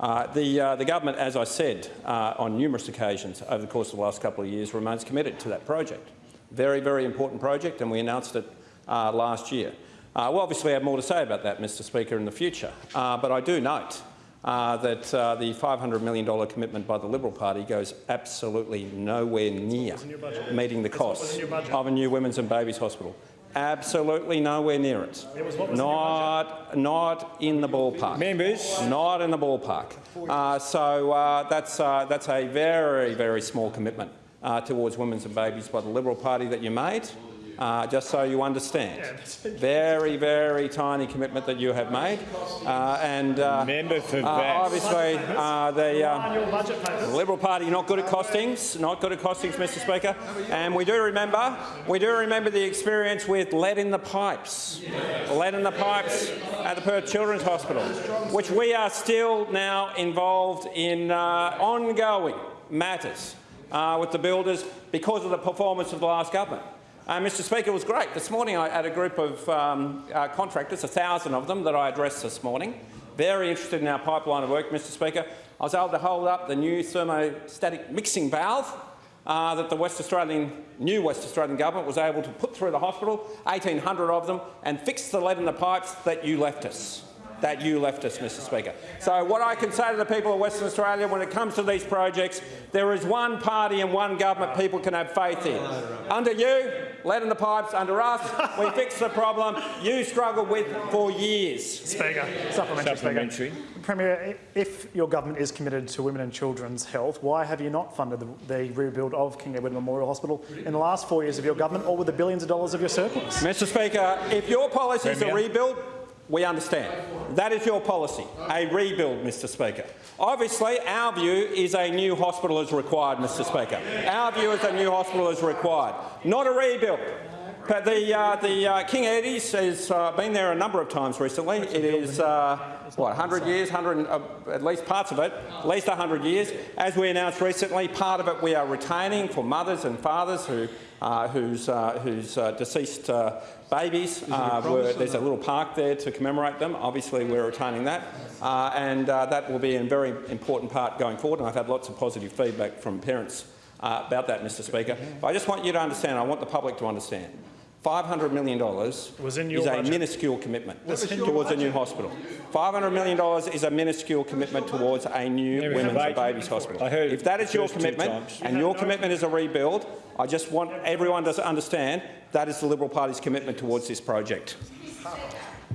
Uh, the, uh, the government, as I said uh, on numerous occasions over the course of the last couple of years, remains committed to that project. Very, very important project, and we announced it uh, last year. Uh, we'll obviously have more to say about that, Mr Speaker, in the future, uh, but I do note uh, that uh, the $500 million commitment by the Liberal Party goes absolutely nowhere near meeting the costs of a new women's and babies hospital. Absolutely nowhere near it. Not, not in the ballpark. Members. Not in the ballpark. Uh, so uh, that's, uh, that's a very, very small commitment uh, towards women's and babies by the Liberal Party that you made. Uh, just so you understand, very, very tiny commitment that you have made, uh, and uh, Member for uh, obviously uh, the, uh, Liberal Party not good at costings, not good at costings, Mr. Speaker, and we do remember, we do remember the experience with lead in the pipes, lead in the pipes at the Perth Children's Hospital, which we are still now involved in uh, ongoing matters uh, with the builders because of the performance of the last government. Uh, Mr Speaker, it was great. This morning I had a group of um, uh, contractors, a thousand of them, that I addressed this morning. Very interested in our pipeline of work, Mr Speaker. I was able to hold up the new thermostatic mixing valve uh, that the West Australian, new West Australian government was able to put through the hospital, 1,800 of them, and fix the lead in the pipes that you left us. that you left us, Mr Speaker. So what I can say to the people of Western Australia when it comes to these projects, there is one party and one government people can have faith in. Under you, lead in the pipes. Under us, we fixed the problem you struggled with for years. Speaker, supplementary, Supplementary. Speaker. Premier, if your government is committed to women and children's health, why have you not funded the, the rebuild of King Edward Memorial Hospital in the last four years of your government, or with the billions of dollars of your surplus? Mr Speaker, if your policy is a Premier. rebuild, we understand. That is your policy, a rebuild, Mr Speaker. Obviously, our view is a new hospital is required, Mr Speaker. Our view is a new hospital is required, not a rebuild. But the, uh, the uh, King Eddie's has uh, been there a number of times recently. It is, uh, what, 100 years, 100, uh, at least parts of it, at least 100 years. As we announced recently, part of it we are retaining for mothers and fathers who, uh, whose, whose deceased babies uh, were, there's a little park there to commemorate them. Obviously, we're retaining that. Uh, and uh, that will be a very important part going forward. And I've had lots of positive feedback from parents uh, about that, Mr Speaker. But I just want you to understand, I want the public to understand, $500 million Was in your is a budget. minuscule commitment Was towards a new hospital. $500 million is a minuscule commitment towards a new There is women's and babies hospital. I heard if that is your commitment times. and your commitment is a rebuild, I just want everyone to understand that is the Liberal Party's commitment towards this project.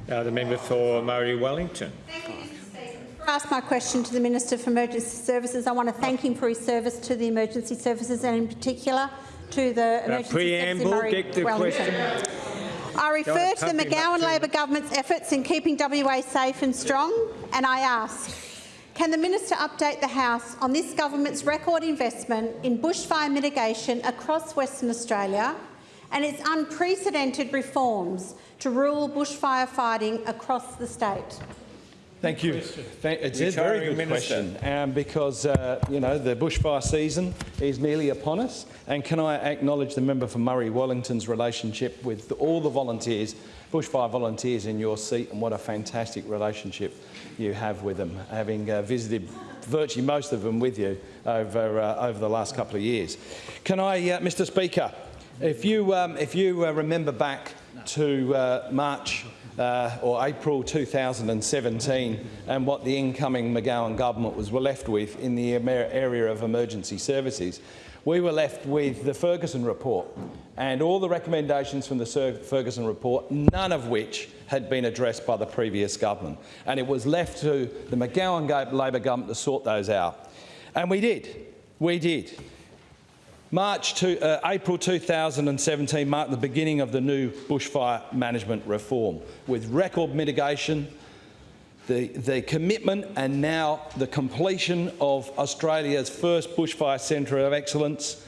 Uh, the member for Murray Wellington. I ask my question to the Minister for Emergency Services. I want to thank him for his service to the emergency services and in particular to the emergency preamble, get the question. I refer to the pump him up McGowan Labor government's efforts in keeping WA safe and strong and I ask, can the minister update the House on this government's record investment in bushfire mitigation across Western Australia and its unprecedented reforms to rural bushfire fighting across the state? Thank you. Thank, it's a very good Minister. question um, because uh, you know the bushfire season is nearly upon us. And can I acknowledge the member for Murray Wellington's relationship with all the volunteers, bushfire volunteers in your seat, and what a fantastic relationship you have with them, having uh, visited virtually most of them with you over uh, over the last couple of years. Can I, uh, Mr. Speaker, if you um, if you uh, remember back to uh, March uh, or April 2017 and what the incoming McGowan government was were left with in the area of emergency services. We were left with the Ferguson report and all the recommendations from the Ferguson report, none of which had been addressed by the previous government. And it was left to the McGowan Labor government to sort those out. And we did. We did. March to, uh, April 2017 marked the beginning of the new bushfire management reform, with record mitigation, the, the commitment and now the completion of Australia's first bushfire centre of excellence,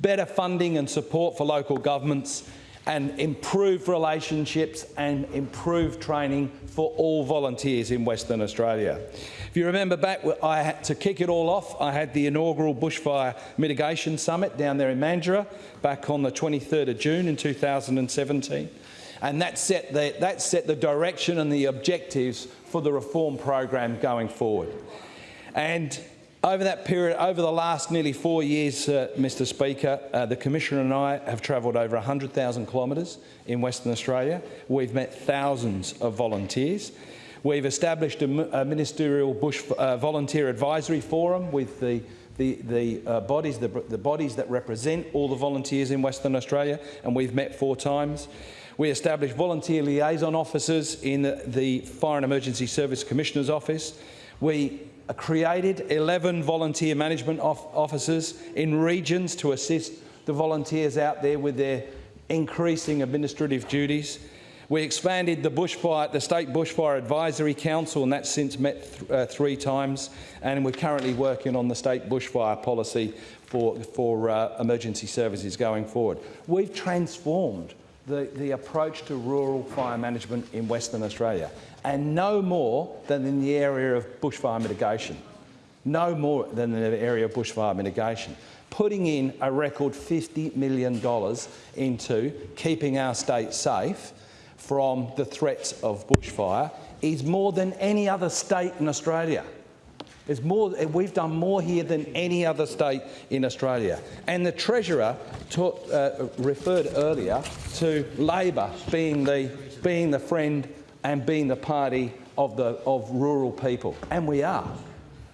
better funding and support for local governments, and improved relationships and improved training for all volunteers in Western Australia. If you remember back, I had to kick it all off, I had the inaugural Bushfire Mitigation Summit down there in Mandurah back on the 23rd of June in 2017. And that set, the, that set the direction and the objectives for the reform program going forward. And over that period, over the last nearly four years, uh, Mr Speaker, uh, the Commissioner and I have travelled over 100,000 kilometres in Western Australia. We've met thousands of volunteers. We've established a, a ministerial bush uh, volunteer advisory forum with the the, the uh, bodies, the, the bodies that represent all the volunteers in Western Australia, and we've met four times. We established volunteer liaison officers in the, the Fire and Emergency Service Commissioner's Office. We created 11 volunteer management off officers in regions to assist the volunteers out there with their increasing administrative duties. We expanded the bushfire, the State Bushfire Advisory Council, and that's since met th uh, three times. And we're currently working on the state bushfire policy for, for uh, emergency services going forward. We've transformed the, the approach to rural fire management in Western Australia, and no more than in the area of bushfire mitigation. No more than in the area of bushfire mitigation. Putting in a record $50 million into keeping our state safe from the threats of bushfire is more than any other state in Australia. It's more, we've done more here than any other state in Australia. And the Treasurer taught, uh, referred earlier to Labor being the, being the friend and being the party of, the, of rural people, and we are.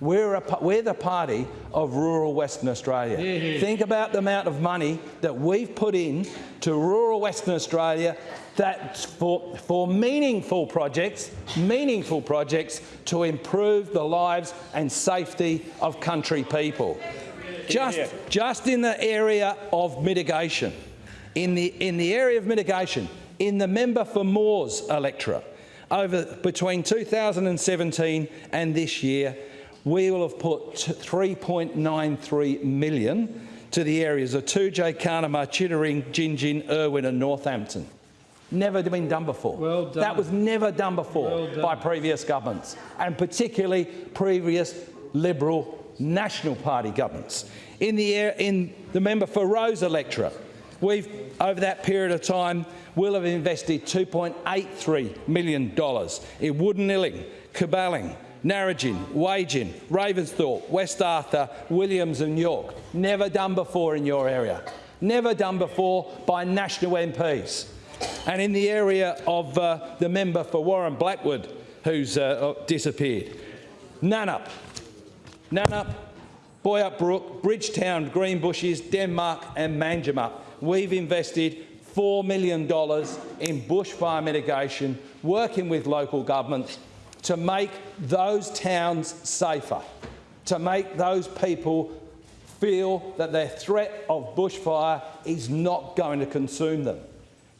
We're, a, we're the party of rural Western Australia. Think about the amount of money that we've put in to rural Western Australia that for, for meaningful projects, meaningful projects to improve the lives and safety of country people. Just, just in the area of mitigation, in the, in the area of mitigation, in the member for Moores electorate, over between 2017 and this year, we will have put 3.93 million to the areas of Toodyay, Carnamah, Chittering, Gingin, Irwin and Northampton. Never been done before. Well done. That was never done before Well by previous governments, and particularly previous Liberal National Party governments. In the, in the member for Roe's electorate, we've, over that period of time, will have invested $2.83 million in Woodanilling, Cuballing, Narrogin, Wagin, Ravensthorpe, West Arthur, Williams and York. Never done before in your area. Never done before by national MPs. And in the area of uh, the member for Warren Blackwood, who's uh, disappeared. Nannup, Nannup, Boyup Brook, Bridgetown, Greenbushes, Denmark and Manjimup. We've invested $4 million in bushfire mitigation, working with local governments to make those towns safer, to make those people feel that their threat of bushfire is not going to consume them.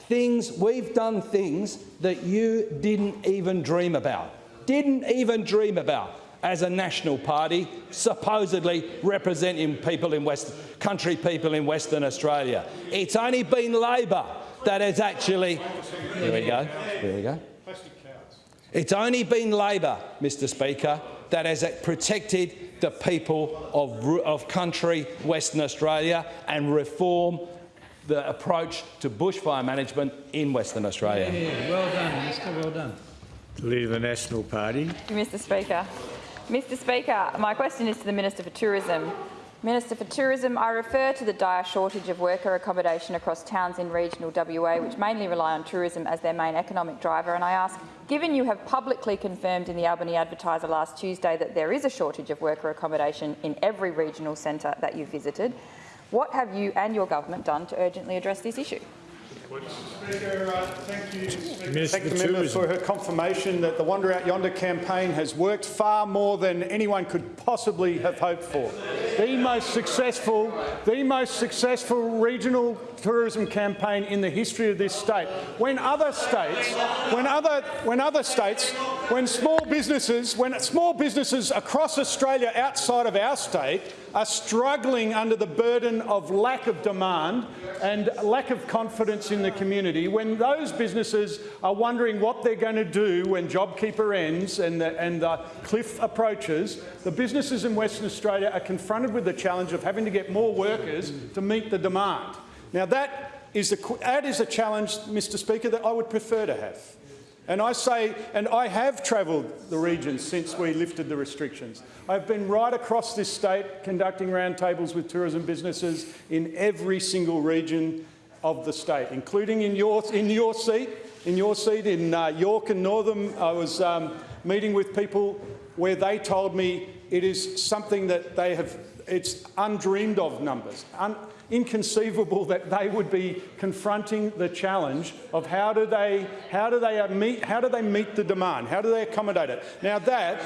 Things, we've done things that you didn't even dream about, didn't even dream about as a national party, supposedly representing people in West, country people in Western Australia. It's only been Labor that has actually, there we go, there we go. It's only been Labor, Mr Speaker, that has protected the people of, of country Western Australia and reform the approach to bushfire management in Western Australia. Yeah, well done, Minister, well done. Leader of the National Party. Mr Speaker. Mr Speaker, my question is to the Minister for Tourism. Minister for Tourism, I refer to the dire shortage of worker accommodation across towns in regional WA, which mainly rely on tourism as their main economic driver, and I ask, given you have publicly confirmed in the Albany Advertiser last Tuesday that there is a shortage of worker accommodation in every regional centre that you visited, what have you and your government done to urgently address this issue? Speaker, uh, thank you. Minister Thank the member for her confirmation that the Wander Out Yonder campaign has worked far more than anyone could possibly have hoped for. The most successful, the most successful regional tourism campaign in the history of this state. When other states, when other, when other states, when small businesses, when small businesses across Australia outside of our state are struggling under the burden of lack of demand and lack of confidence in the community, when those businesses are wondering what they're going to do when JobKeeper ends and the, and the cliff approaches, the businesses in Western Australia are confronted with the challenge of having to get more workers to meet the demand. Now that is, a, that is a challenge, Mr Speaker, that I would prefer to have. And I say, and I have travelled the region since we lifted the restrictions. I've been right across this state conducting roundtables with tourism businesses in every single region of the state, including in your, in your seat, in your seat in uh, York and Northam. I was um, meeting with people where they told me it is something that they have, it's undreamed of numbers. Un inconceivable that they would be confronting the challenge of how do they how do they meet how do they meet the demand how do they accommodate it now that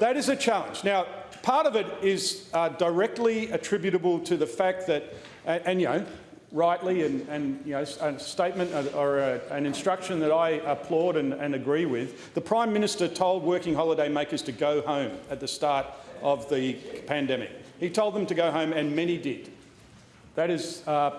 that is a challenge now part of it is uh, directly attributable to the fact that and, and you know rightly and, and you know, a statement or a, an instruction that I applaud and, and agree with. The Prime Minister told working holiday makers to go home at the start of the pandemic. He told them to go home and many did. That is uh,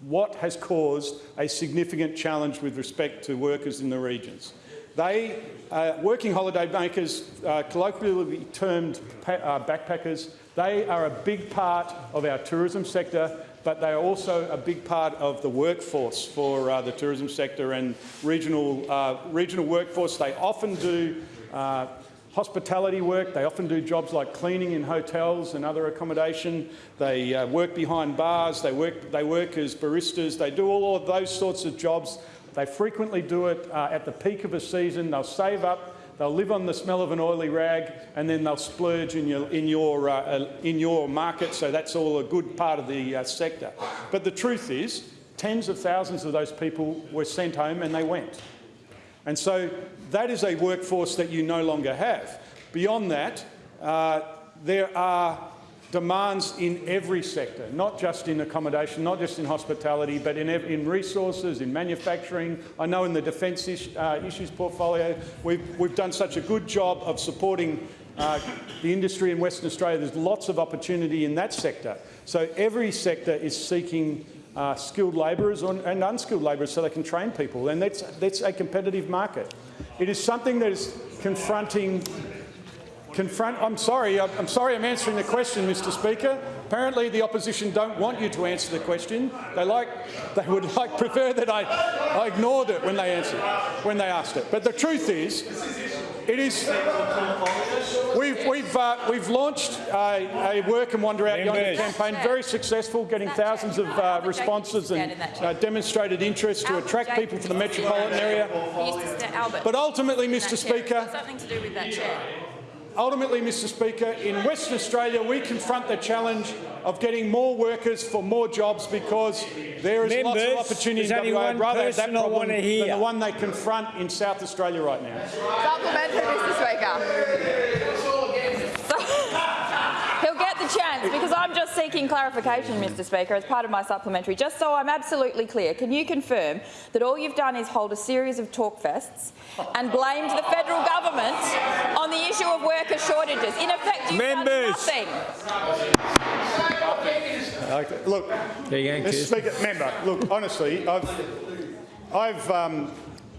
what has caused a significant challenge with respect to workers in the regions. They, uh, working holiday makers, uh, colloquially termed uh, backpackers, they are a big part of our tourism sector, but they are also a big part of the workforce for uh, the tourism sector and regional, uh, regional workforce. They often do uh, hospitality work. They often do jobs like cleaning in hotels and other accommodation. They uh, work behind bars. They work, they work as baristas. They do all of those sorts of jobs. They frequently do it uh, at the peak of a season. They'll save up they'll live on the smell of an oily rag, and then they'll splurge in your, in your, uh, uh, in your market, so that's all a good part of the uh, sector. But the truth is, tens of thousands of those people were sent home and they went. And so that is a workforce that you no longer have. Beyond that, uh, there are demands in every sector, not just in accommodation, not just in hospitality, but in, in resources, in manufacturing. I know in the defence is, uh, issues portfolio, we've, we've done such a good job of supporting uh, the industry in Western Australia. There's lots of opportunity in that sector. So every sector is seeking uh, skilled labourers and unskilled labourers so they can train people, and that's, that's a competitive market. It is something that is confronting confront. I'm sorry. I'm sorry. I'm answering the question, Mr. Speaker. Apparently, the opposition don't want you to answer the question. They like. They would like prefer that I, I ignored it when they answered, when they asked it. But the truth is, it is. We've we've uh, we've launched a, a work and wander out yonder campaign, very successful, getting thousands of uh, responses and uh, demonstrated interest to attract people to the metropolitan area. He used to stand, Albert. But ultimately, That Mr. chair. Speaker, It's got something to do with that chair. Ultimately, Mr Speaker, in Western Australia we confront the challenge of getting more workers for more jobs because there is lots of opportunity there's in only WA. one rather have that problem than the one they confront in South Australia right now. Supplementary, Mr Speaker. He'll get the chance because I'm just seeking clarification, Mr Speaker, as part of my supplementary. Just so I'm absolutely clear, can you confirm that all you've done is hold a series of talk fests and blamed the federal government on the issue of worker shortages? In effect, you've Members. done nothing. Okay, Look, There you go, Mr Speaker, member, look, honestly, I've, I've um,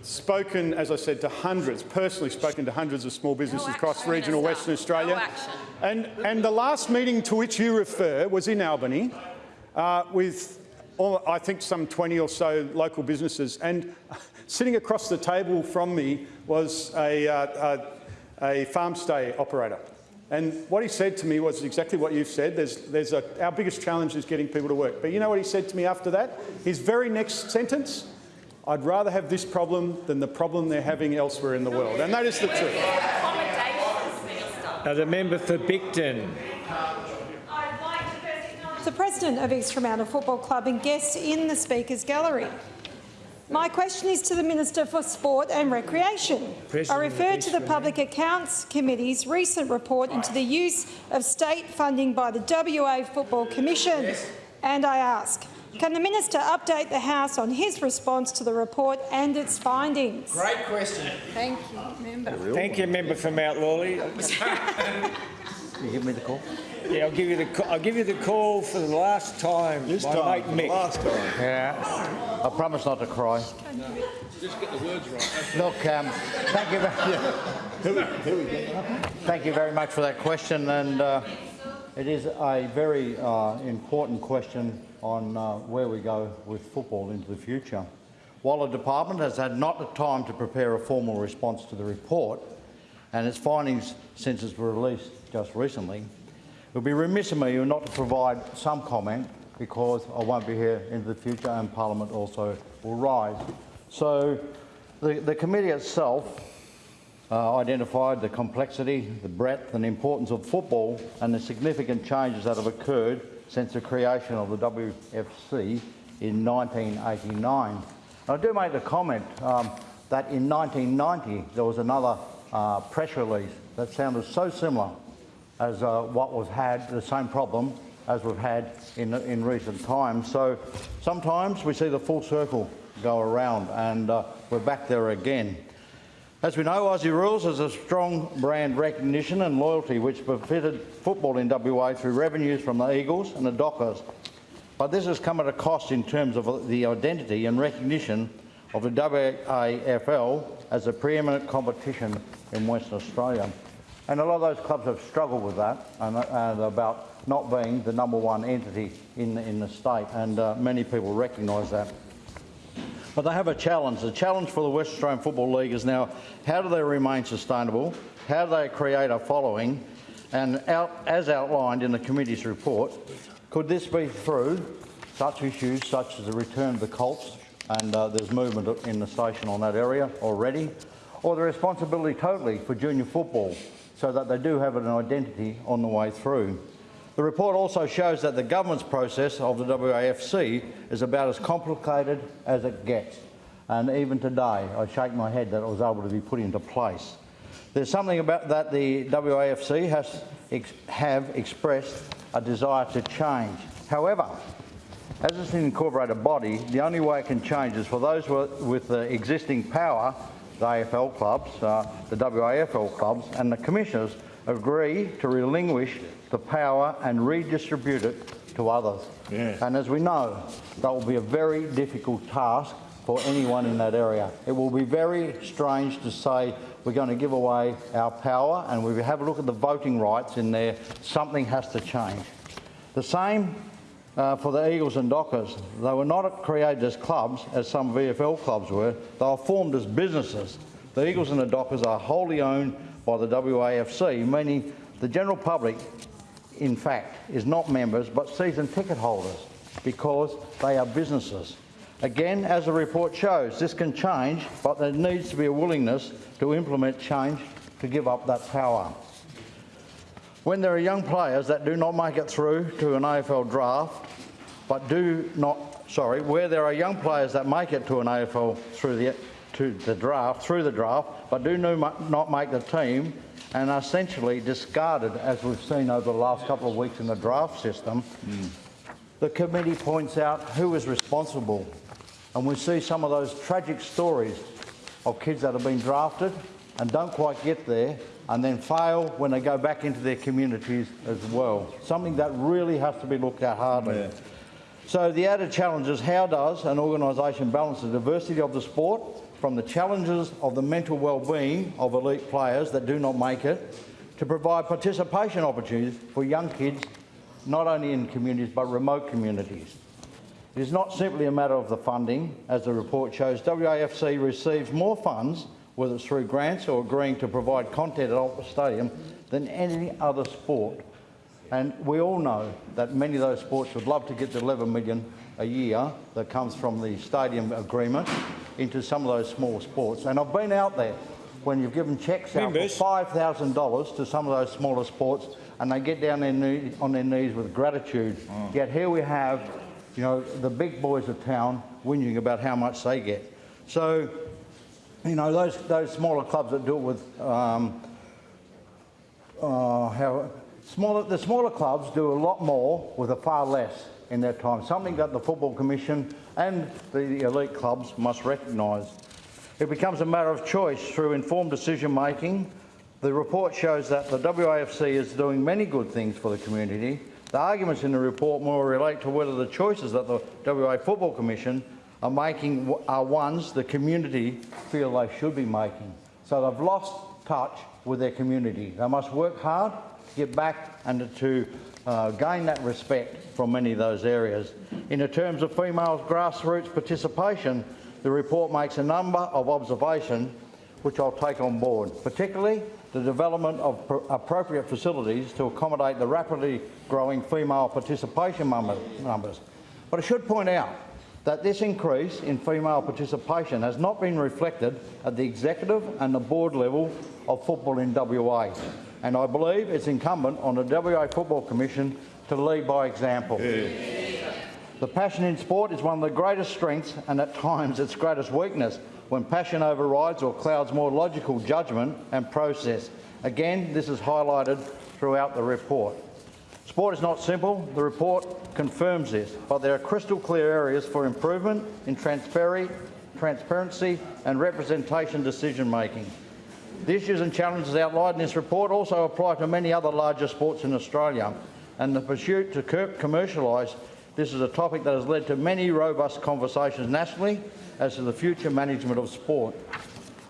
spoken, as I said, to hundreds, personally spoken to hundreds of small businesses across regional Western Australia. And, and the last meeting to which you refer was in Albany uh, with, all, I think, some 20 or so local businesses. And sitting across the table from me was a, uh, a, a farm stay operator. And what he said to me was exactly what you've said. There's, there's a, our biggest challenge is getting people to work. But you know what he said to me after that? His very next sentence, I'd rather have this problem than the problem they're having elsewhere in the world. And that is the truth. Uh, the member for Bicton. The president of East Fremantle Football Club and guests in the Speaker's Gallery. My question is to the Minister for Sport and Recreation. President I refer to the Public Accounts Committee's recent report into the use of state funding by the WA Football Commission. And I ask, can the Minister update the House on his response to the report and its findings? Great question. Thank you, Member. Thank you, member for Mount Lawley. You give me the call? Yeah, I'll give you the ca- I'll give you the call for the last time. This time, mate Mick. last time. Yeah, I promise not to cry. Just get the words right. Look, um, thank you. Very, thank you very much for that question, and uh, it is a very uh, important question on uh, where we go with football into the future. While the department has had not the time to prepare a formal response to the report and its findings since it's were released just recently, it would be remiss of me not to provide some comment because I won't be here into the future and Parliament also will rise. So the, the committee itself uh, identified the complexity, the breadth and importance of football and the significant changes that have occurred since the creation of the WFC in 1989. I do make the comment um, that in 1990 there was another uh, press release that sounded so similar as uh, what was had, the same problem as we've had in, in recent times. So sometimes we see the full circle go around and uh, we're back there again. As we know, Aussie Rules has a strong brand recognition and loyalty which befitted football in WA through revenues from the Eagles and the Dockers. But this has come at a cost in terms of the identity and recognition of the WAFL as a preeminent competition in Western Australia. And a lot of those clubs have struggled with that and, and about not being the number one entity in, in the state, and uh, many people recognise that. But they have a challenge. The challenge for the West Australian Football League is now how do they remain sustainable? How do they create a following? And out, as outlined in the committee's report, could this be through such issues such as the return of the Colts, and uh, there's movement in the station on that area already, or the responsibility totally for junior football so that they do have an identity on the way through. The report also shows that the government's process of the WAFC is about as complicated as it gets. And even today, I shake my head that it was able to be put into place. There's something about that the WAFC has ex have expressed a desire to change. However, as it's an incorporated body, the only way it can change is for those with the existing power, the AFL clubs, uh, the WAFL clubs and the commissioners agree to relinquish the power and redistribute it to others. Yeah. And as we know, that will be a very difficult task for anyone in that area. It will be very strange to say we're going to give away our power and we have a look at the voting rights in there, something has to change. The same uh, for the Eagles and Dockers. They were not created as clubs, as some VFL clubs were. They were formed as businesses. The Eagles and the Dockers are wholly owned by the WAFC, meaning the general public, in fact, is not members but season ticket holders because they are businesses. Again, as the report shows, this can change, but there needs to be a willingness to implement change to give up that power. When there are young players that do not make it through to an AFL draft, but do not, sorry, where there are young players that make it to an AFL through the, to the draft, through the draft, but do not make the team and are essentially discarded, as we've seen over the last couple of weeks in the draft system, mm. the committee points out who is responsible. And we see some of those tragic stories of kids that have been drafted and don't quite get there and then fail when they go back into their communities as well. Something that really has to be looked at hardly. Yeah. So the added challenge is how does an organisation balance the diversity of the sport from the challenges of the mental well-being of elite players that do not make it to provide participation opportunities for young kids not only in communities but remote communities. It is not simply a matter of the funding, as the report shows. WAFC receives more funds whether it's through grants or agreeing to provide content at Optus Stadium, than any other sport. And we all know that many of those sports would love to get the 11 million a year that comes from the stadium agreement into some of those small sports. And I've been out there when you've given cheques out for $5,000 to some of those smaller sports and they get down their knee, on their knees with gratitude. Mm. Yet here we have, you know, the big boys of town whinging about how much they get. So you know, those, those smaller clubs that do it with, um, uh, how, smaller, the smaller clubs do a lot more with a far less in that time, something that the Football Commission and the elite clubs must recognise. It becomes a matter of choice through informed decision making. The report shows that the WAFC is doing many good things for the community. The arguments in the report more relate to whether the choices that the WA Football Commission are making are ones the community feel they should be making. So they've lost touch with their community. They must work hard to get back and to uh, gain that respect from many of those areas. In terms of female grassroots participation, the report makes a number of observations which I'll take on board, particularly the development of appropriate facilities to accommodate the rapidly growing female participation numbers. But I should point out that this increase in female participation has not been reflected at the executive and the board level of football in WA. And I believe it's incumbent on the WA Football Commission to lead by example. Yeah. The passion in sport is one of the greatest strengths and at times its greatest weakness when passion overrides or clouds more logical judgment and process. Again, this is highlighted throughout the report. Sport is not simple. The report confirms this, but there are crystal clear areas for improvement in transparency and representation decision making. The issues and challenges outlined in this report also apply to many other larger sports in Australia, and the pursuit to commercialise this is a topic that has led to many robust conversations nationally as to the future management of sport.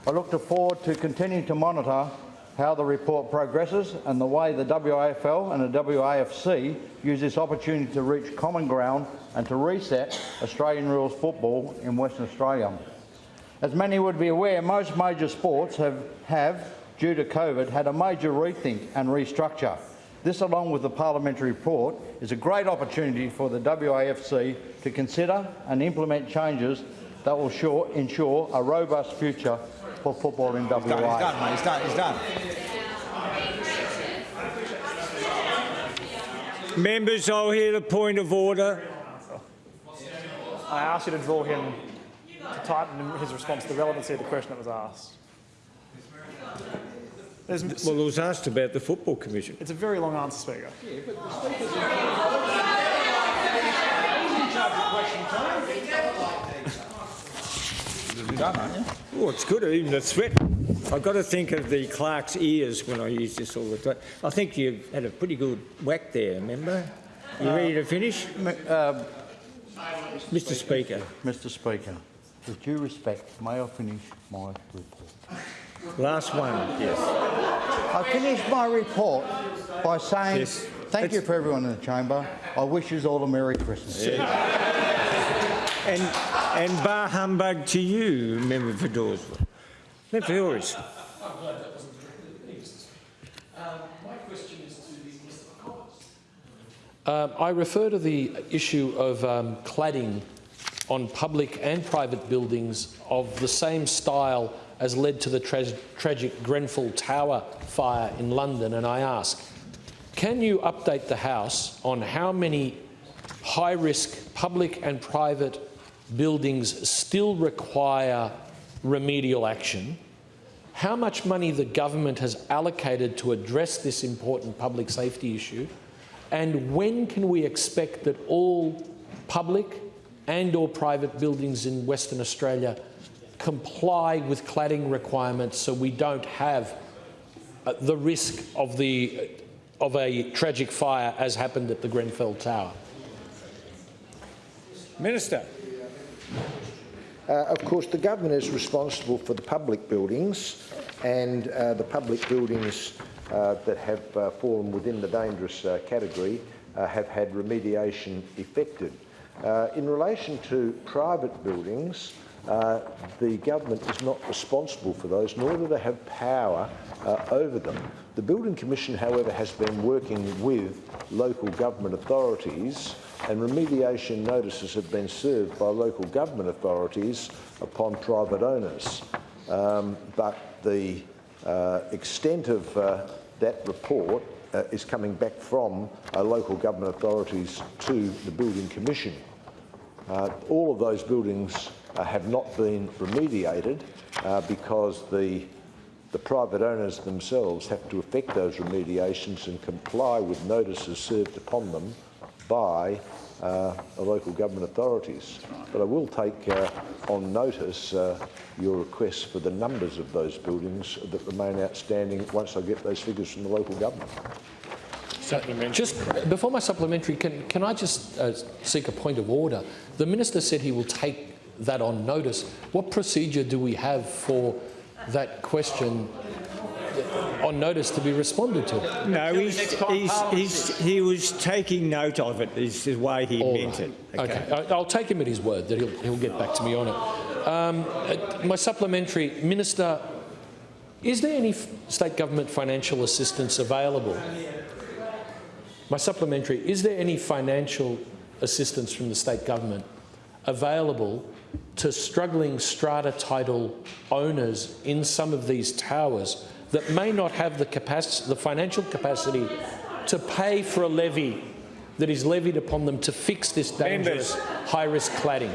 I look forward to continuing to monitor how the report progresses and the way the WAFL and the WAFC use this opportunity to reach common ground and to reset Australian rules football in Western Australia. As many would be aware, most major sports have, have, due to COVID, had a major rethink and restructure. This, along with the parliamentary report, is a great opportunity for the WAFC to consider and implement changes that will sure, ensure a robust future for football in WA. He's done, he's done, mate. He's done. He's done. Members, I'll hear the point of order. I ask you to draw him to tighten his response to the relevancy of the question that was asked. There's, Well, it was asked about the Football Commission. it's a very long answer, Speaker. You're done, aren't you? Oh, it's good, even the sweat. I've got to think of the clerk's ears when I use this all the time. I think you've had a pretty good whack there, remember? You ready to finish? Uh, Mr Speaker. Mr Speaker, with due respect, may I finish my report? Last one, yes. I finished my report by saying Yes. thank you for everyone in the chamber. I wish you all a Merry Christmas. And, and bar humbug to you, Member for Dawesville. Member for Horace. Um, my question is to the Minister for Commerce. I refer to the issue of um, cladding on public and private buildings of the same style as led to the tra tragic Grenfell Tower fire in London, and I ask, can you update the House on how many high-risk public and private buildings still require remedial action, how much money the government has allocated to address this important public safety issue, and when can we expect that all public and or private buildings in Western Australia comply with cladding requirements so we don't have uh, the risk of, the, of a tragic fire as happened at the Grenfell Tower? Minister. Uh, of course, the government is responsible for the public buildings and uh, the public buildings uh, that have uh, fallen within the dangerous uh, category uh, have had remediation effected. Uh, in relation to private buildings, uh, the government is not responsible for those, nor do they have power uh, over them. The Building Commission, however, has been working with local government authorities and remediation notices have been served by local government authorities upon private owners. Um, but the uh, extent of uh, that report uh, is coming back from uh, local government authorities to the Building Commission. Uh, all of those buildings uh, have not been remediated uh, because the, the private owners themselves have to effect those remediations and comply with notices served upon them by uh, the local government authorities. But I will take uh, on notice uh, your request for the numbers of those buildings that remain outstanding once I get those figures from the local government. Just before my supplementary, can, can I just uh, seek a point of order? The minister said he will take that on notice. What procedure do we have for that question on notice to be responded to? No, he's, he's, he's, he was taking note of it, is the way he All meant right. it. Okay, I- I'll take him at his word that he'll, he'll get back to me on it. Um, uh, my supplementary, Minister, is there any state government financial assistance available? My supplementary, is there any financial assistance from the state government available to struggling strata title owners in some of these towers that may not have the, capacity, the financial capacity to pay for a levy that is levied upon them to fix this dangerous high-risk cladding?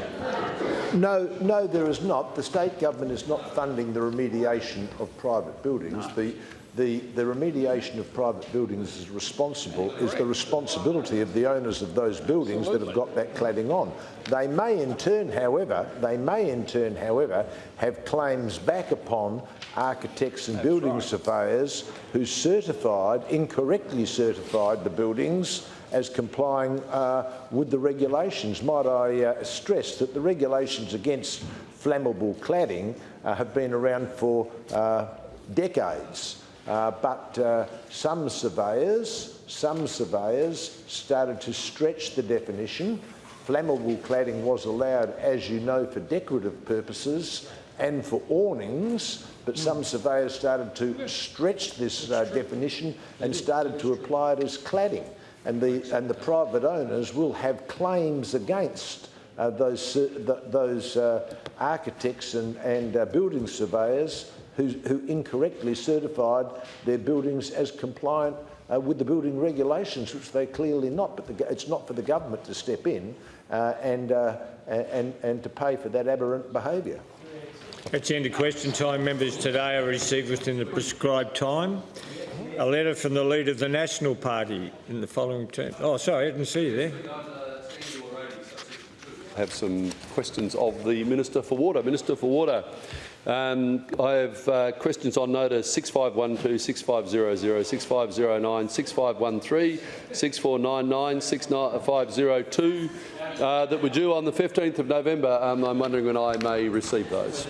No, no, there is not. The state government is not funding the remediation of private buildings. The, the, the remediation of private buildings is responsible is the responsibility of the owners of those buildings that have got that cladding on. They may in turn, however, they may in turn, however, have claims back upon architects and building surveyors who certified, incorrectly certified the buildings as complying uh, with the regulations. Might I uh, stress that the regulations against flammable cladding uh, have been around for uh, decades. Uh, but uh, some surveyors, some surveyors started to stretch the definition. Flammable cladding was allowed, as you know, for decorative purposes and for awnings, but some surveyors started to stretch this definition and started to apply it as cladding. And the, and the private owners will have claims against uh, those, uh, th those uh, architects and, and uh, building surveyors who, who incorrectly certified their buildings as compliant uh, with the building regulations, which they're clearly not. But the, it's not for the government to step in uh, and, and, and to pay for that aberrant behaviour. That's the end of question time. Members today are received within the prescribed time. A letter from the leader of the National Party in the following term. Oh, sorry, I didn't see you there. I have some questions of the Minister for Water. Minister for Water, um, I have uh, questions on notice 6512, 6500, 6509, 6513, 6499, 6502 uh, that were due on the 15th of November. Um, I'm wondering when I may receive those.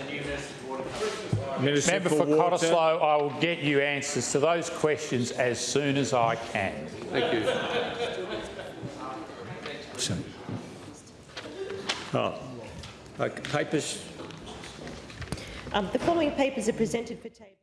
Minister Member for for Water. Cottesloe, I will get you answers to those questions as soon as I can. Thank you. Oh. Okay, papers. Um, the following papers are presented for table.